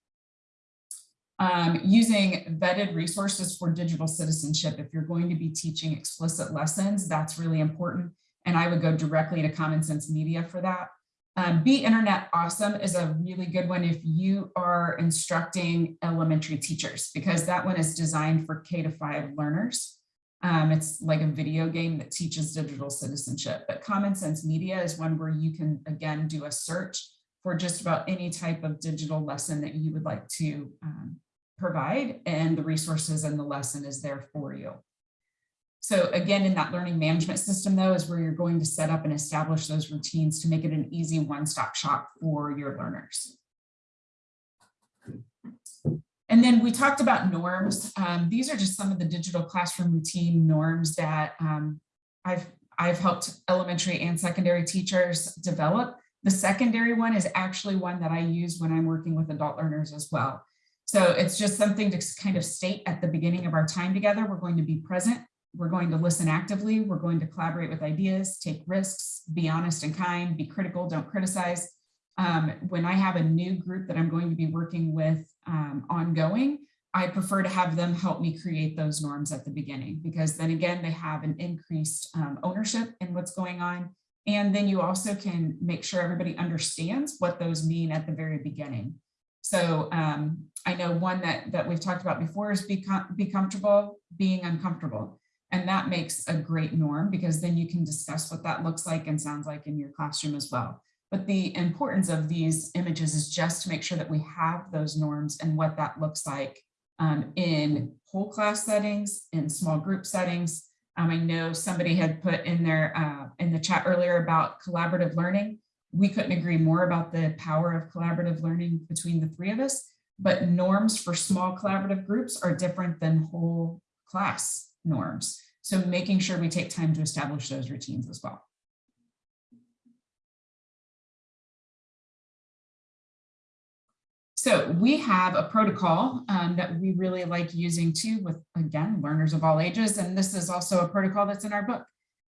Um, using vetted resources for digital citizenship. If you're going to be teaching explicit lessons, that's really important. And I would go directly to Common Sense Media for that. Um, Be Internet Awesome is a really good one if you are instructing elementary teachers, because that one is designed for K to five learners. Um, it's like a video game that teaches digital citizenship, but Common Sense Media is one where you can, again, do a search for just about any type of digital lesson that you would like to um, provide and the resources and the lesson is there for you. So again, in that learning management system though, is where you're going to set up and establish those routines to make it an easy one-stop shop for your learners. And then we talked about norms. Um, these are just some of the digital classroom routine norms that um, I've, I've helped elementary and secondary teachers develop. The secondary one is actually one that I use when I'm working with adult learners as well. So it's just something to kind of state at the beginning of our time together. We're going to be present. We're going to listen actively. We're going to collaborate with ideas, take risks, be honest and kind, be critical, don't criticize. Um, when I have a new group that I'm going to be working with um, ongoing, I prefer to have them help me create those norms at the beginning, because then again, they have an increased um, ownership in what's going on. And then you also can make sure everybody understands what those mean at the very beginning. So um, I know one that, that we've talked about before is be, com- be comfortable being uncomfortable. And that makes a great norm because then you can discuss what that looks like and sounds like in your classroom as well. But the importance of these images is just to make sure that we have those norms and what that looks like um, in whole class settings, in small group settings. Um, I know somebody had put in there uh, in the chat earlier about collaborative learning. We couldn't agree more about the power of collaborative learning between the three of us, but norms for small collaborative groups are different than whole class norms. So making sure we take time to establish those routines as well. So we have a protocol um, that we really like using too with, again, learners of all ages. And this is also a protocol that's in our book.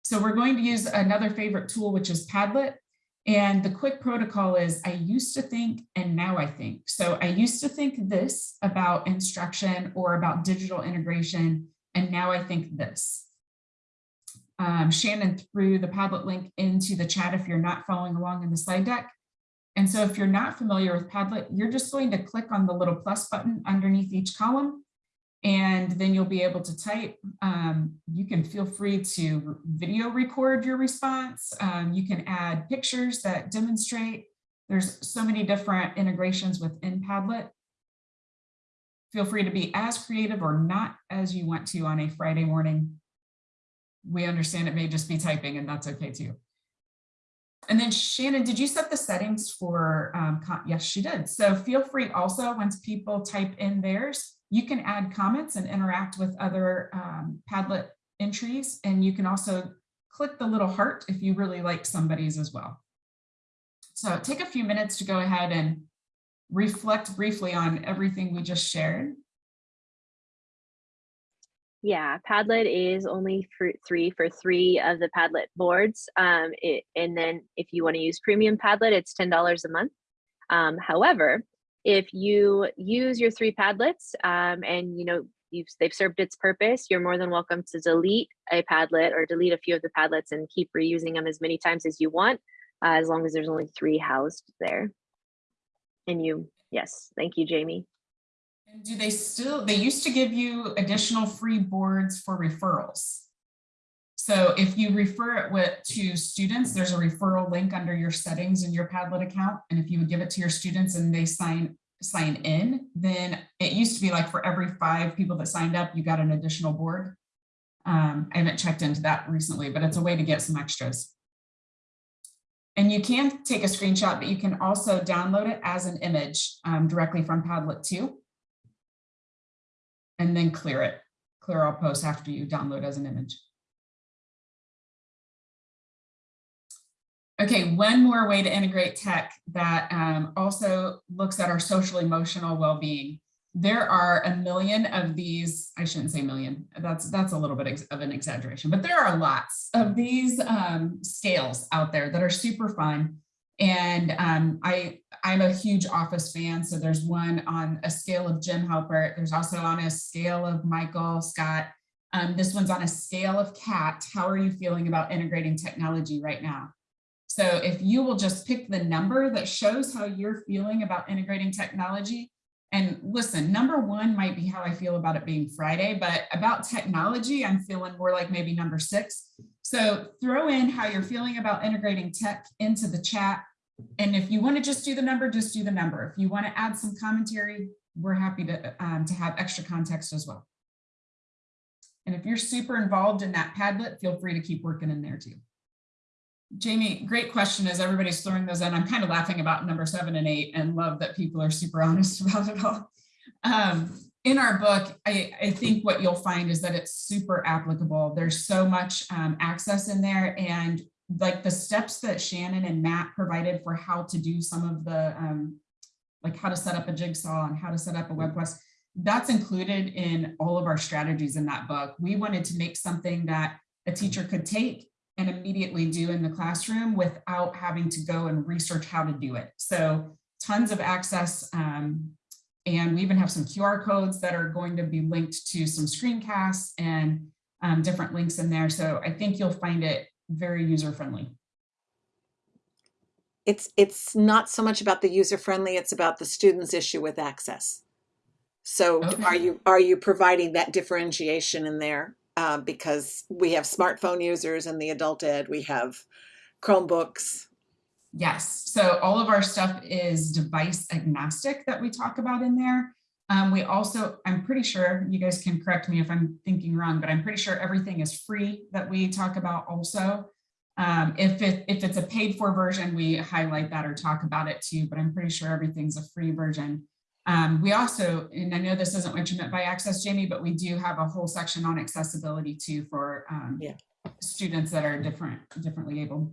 So we're going to use another favorite tool, which is Padlet. And the quick protocol is I used to think and now I think. So I used to think this about instruction or about digital integration. And now I think this. Um, Shannon threw the Padlet link into the chat if you're not following along in the slide deck. And so if you're not familiar with Padlet, you're just going to click on the little plus button underneath each column, and then you'll be able to type. Um, you can feel free to video record your response. Um, you can add pictures that demonstrate. There's so many different integrations within Padlet. Feel free to be as creative or not as you want to on a Friday morning. We understand it may just be typing and that's okay too. And then Shannon, did you set the settings for, um, yes, she did. So feel free also, once people type in theirs, you can add comments and interact with other um, Padlet entries. And you can also click the little heart if you really like somebody's as well. So take a few minutes to go ahead and reflect briefly on everything we just shared. Yeah, Padlet is only for three for three of the Padlet boards. Um, it, and then if you want to use premium Padlet, it's $10 a month. Um, however, if you use your three Padlets um, and you know you've, they've served its purpose, you're more than welcome to delete a Padlet or delete a few of the Padlets and keep reusing them as many times as you want, uh, as long as there's only three housed there. And you, yes, thank you, Jamie. And do they still, they used to give you additional free boards for referrals. So if you refer it with, to students, there's a referral link under your settings in your Padlet account. And if you would give it to your students and they sign, sign in, then it used to be like for every five people that signed up, you got an additional board. Um, I haven't checked into that recently, but it's a way to get some extras. And you can take a screenshot, but you can also download it as an image um, directly from Padlet too and then clear it. Clear all posts after you download as an image. Okay, one more way to integrate tech that um, also looks at our social emotional well-being. There are a million of these, I shouldn't say million, that's, that's a little bit of an exaggeration, but there are lots of these um, scales out there that are super fun. And um, I, I'm a huge office fan. So there's one on a scale of Jim Halpert. There's also on a scale of Michael Scott. Um, this one's on a scale of Cat. How are you feeling about integrating technology right now? So if you will just pick the number that shows how you're feeling about integrating technology, and listen, number one might be how I feel about it being Friday, but about technology, I'm feeling more like maybe number six. So throw in how you're feeling about integrating tech into the chat. And if you want to just do the number, just do the number. If you want to add some commentary, we're happy to, um, to have extra context as well. And if you're super involved in that Padlet, feel free to keep working in there too. Jamie, great question as everybody's throwing those in. I'm kind of laughing about number seven and eight and love that people are super honest about it all. Um, in our book, I, I, think what you'll find is that it's super applicable. There's so much um, access in there and like the steps that Shannon and Matt provided for how to do some of the, um, like how to set up a jigsaw and how to set up a web quest, that's included in all of our strategies in that book. We wanted to make something that a teacher could take and immediately do in the classroom without having to go and research how to do it. So tons of access. Um, and we even have some QR codes that are going to be linked to some screencasts and um, different links in there. So I think you'll find it very user friendly. it's it's not so much about the user friendly, it's about the student's issue with access. So d- are you are you providing that differentiation in there? Uh, because we have smartphone users and the adult ed, we have Chromebooks. Yes, so all of our stuff is device agnostic that we talk about in there. Um, we also, I'm pretty sure, you guys can correct me if I'm thinking wrong, but I'm pretty sure everything is free that we talk about also. Um, if it, if it's a paid for version, we highlight that or talk about it too, but I'm pretty sure everything's a free version. Um, we also, and I know this isn't what you meant by access, Jamie, but we do have a whole section on accessibility too for um, Yeah. students that are different, differently able.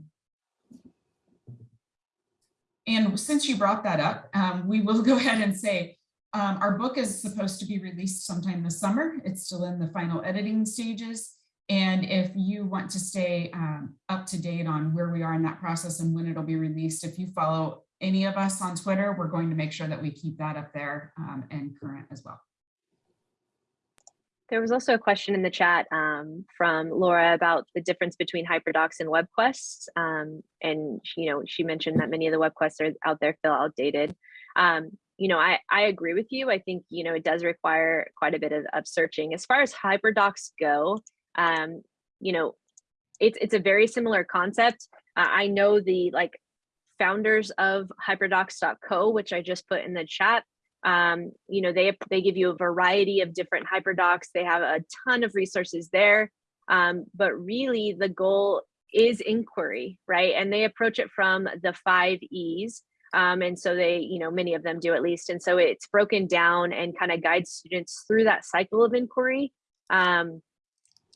And since you brought that up, um, we will go ahead and say, um, our book is supposed to be released sometime this summer. It's still in the final editing stages. And if you want to stay um, up to date on where we are in that process and when it'll be released, if you follow any of us on Twitter, we're going to make sure that we keep that up there um, and current as well. There was also a question in the chat um, from Laura about the difference between HyperDocs and WebQuest. Um, and you know, she mentioned that many of the WebQuests are out there feel outdated. Um, you know, I, I agree with you. I think, you know, it does require quite a bit of, of searching. As far as HyperDocs go, um, you know, it's, it's a very similar concept. Uh, I know the like founders of hyperdocs.co, which I just put in the chat, um, you know, they, they give you a variety of different hyperdocs. They have a ton of resources there. Um, but really the goal is inquiry, right? And they approach it from the five E's. Um, and so they, you know, many of them do at least. And so it's broken down and kind of guides students through that cycle of inquiry. Um,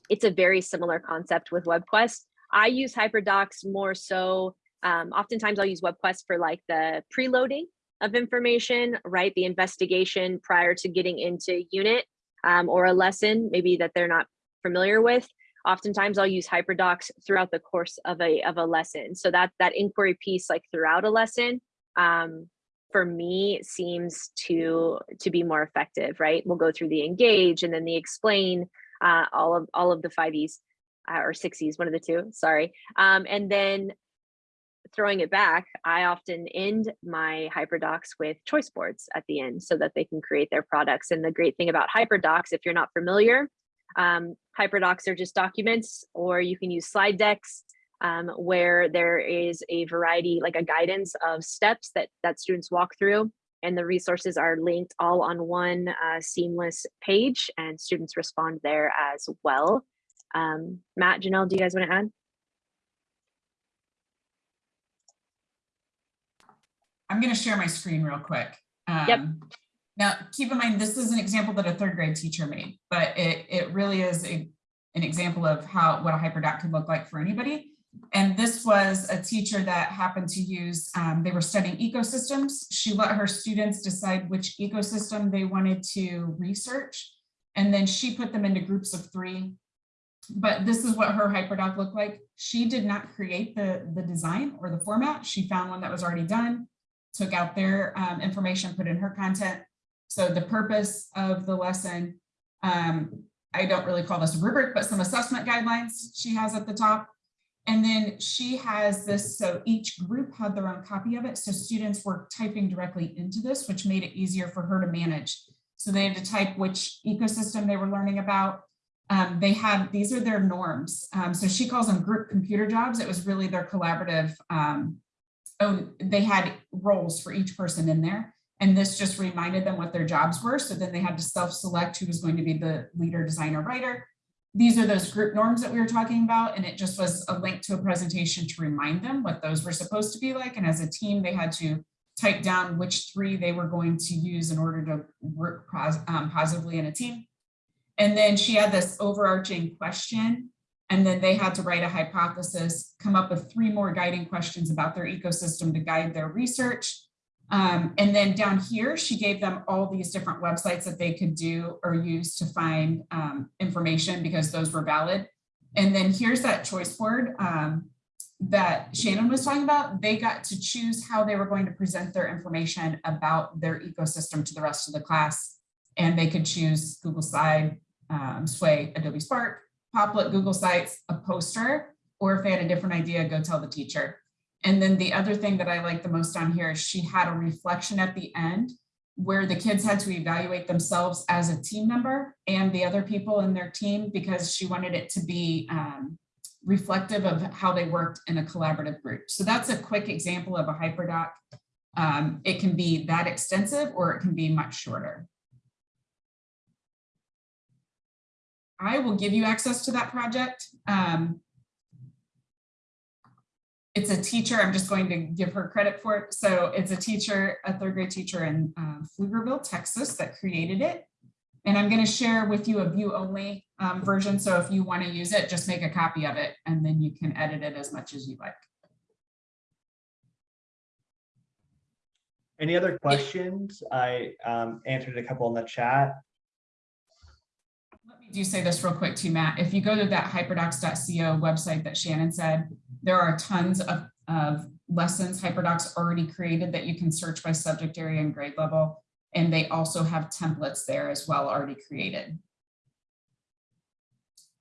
it's a very similar concept with WebQuest. I use HyperDocs more so, um, oftentimes I'll use WebQuest for like the preloading of information, right? The investigation prior to getting into unit um, or a lesson, maybe that they're not familiar with. Oftentimes I'll use HyperDocs throughout the course of a, of a lesson. So that, that inquiry piece like throughout a lesson, um, for me seems to, to be more effective, right? We'll go through the engage and then the explain, uh, all of, all of the five E's uh, or six E's, one of the two, sorry. Um, and then throwing it back, I often end my HyperDocs with choice boards at the end so that they can create their products. And the great thing about HyperDocs, if you're not familiar, um, HyperDocs are just documents, or you can use slide decks um, where there is a variety, like a guidance of steps that, that students walk through. And the resources are linked all on one uh, seamless page and students respond there as well. Um, Matt, Janelle, do you guys want to add? I'm going to share my screen real quick. Yep. Um, Now, keep in mind, this is an example that a third grade teacher made, but it, it really is a, an example of how, what a hyperdoc could look like for anybody. And this was a teacher that happened to use, um, they were studying ecosystems. She let her students decide which ecosystem they wanted to research. And then she put them into groups of three. But this is what her hyperdoc looked like. She did not create the, the design or the format. She found one that was already done took out their um, information, put in her content. So the purpose of the lesson, um, I don't really call this a rubric, but some assessment guidelines she has at the top. And then she has this, so each group had their own copy of it. So students were typing directly into this, which made it easier for her to manage. So they had to type which ecosystem they were learning about. Um, they had, these are their norms. Um, so she calls them group computer jobs. It was really their collaborative um, oh, they had roles for each person in there. And this just reminded them what their jobs were. So then they had to self-select who was going to be the leader, designer, writer. These are those group norms that we were talking about. And it just was a link to a presentation to remind them what those were supposed to be like. And as a team, they had to type down which three they were going to use in order to work um, positively in a team. And then she had this overarching question and then they had to write a hypothesis, come up with three more guiding questions about their ecosystem to guide their research. Um, and then down here, she gave them all these different websites that they could do or use to find um, information because those were valid. And then here's that choice board um, that Shannon was talking about. They got to choose how they were going to present their information about their ecosystem to the rest of the class. And they could choose Google Slide, um, Sway, Adobe Spark, Popplet, Google Sites, a poster, or if they had a different idea, go tell the teacher. And then the other thing that I like the most on here is she had a reflection at the end where the kids had to evaluate themselves as a team member and the other people in their team because she wanted it to be um, reflective of how they worked in a collaborative group. So that's a quick example of a hyperdoc. Um, it can be that extensive or it can be much shorter. I will give you access to that project. Um, it's a teacher, I'm just going to give her credit for it. So it's a teacher, a third grade teacher in uh, Pflugerville, Texas that created it. And I'm going to share with you a view only um, version. So if you want to use it, just make a copy of it and then you can edit it as much as you like. Any other questions? I um, answered a couple in the chat. Do say this real quick too, Matt. If you go to that hyperdocs.co website that Shannon said, there are tons of, of lessons hyperdocs already created that you can search by subject area and grade level. And they also have templates there as well already created.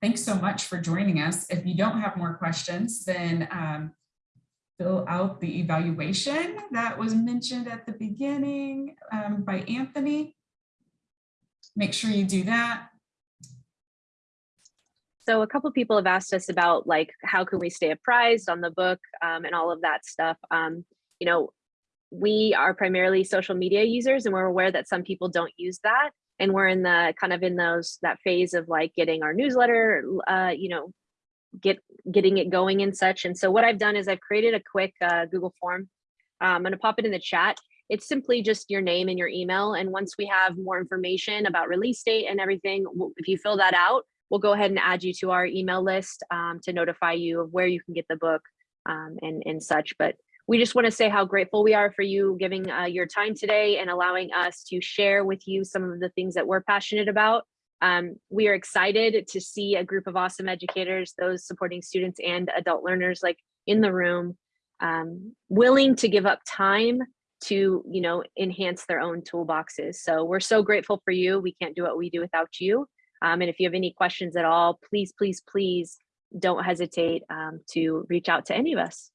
Thanks so much for joining us. If you don't have more questions, then um, fill out the evaluation that was mentioned at the beginning um, by Anthony. Make sure you do that. So a couple people have asked us about like, how can we stay apprised on the book um, and all of that stuff. Um, you know, we are primarily social media users and we're aware that some people don't use that. And we're in the kind of in those that phase of like getting our newsletter, uh, you know, get getting it going and such. And so what I've done is I've created a quick uh, Google form. Um, I'm going to pop it in the chat. It's simply just your name and your email. And once we have more information about release date and everything, if you fill that out, we'll go ahead and add you to our email list um, to notify you of where you can get the book um, and, and such. But we just want to say how grateful we are for you giving uh, your time today and allowing us to share with you some of the things that we're passionate about. Um, we are excited to see a group of awesome educators, those supporting students and adult learners like in the room, um, willing to give up time to, you know, enhance their own toolboxes. So we're so grateful for you. We can't do what we do without you. Um, and if you have any questions at all, please, please, please don't hesitate um, to reach out to any of us.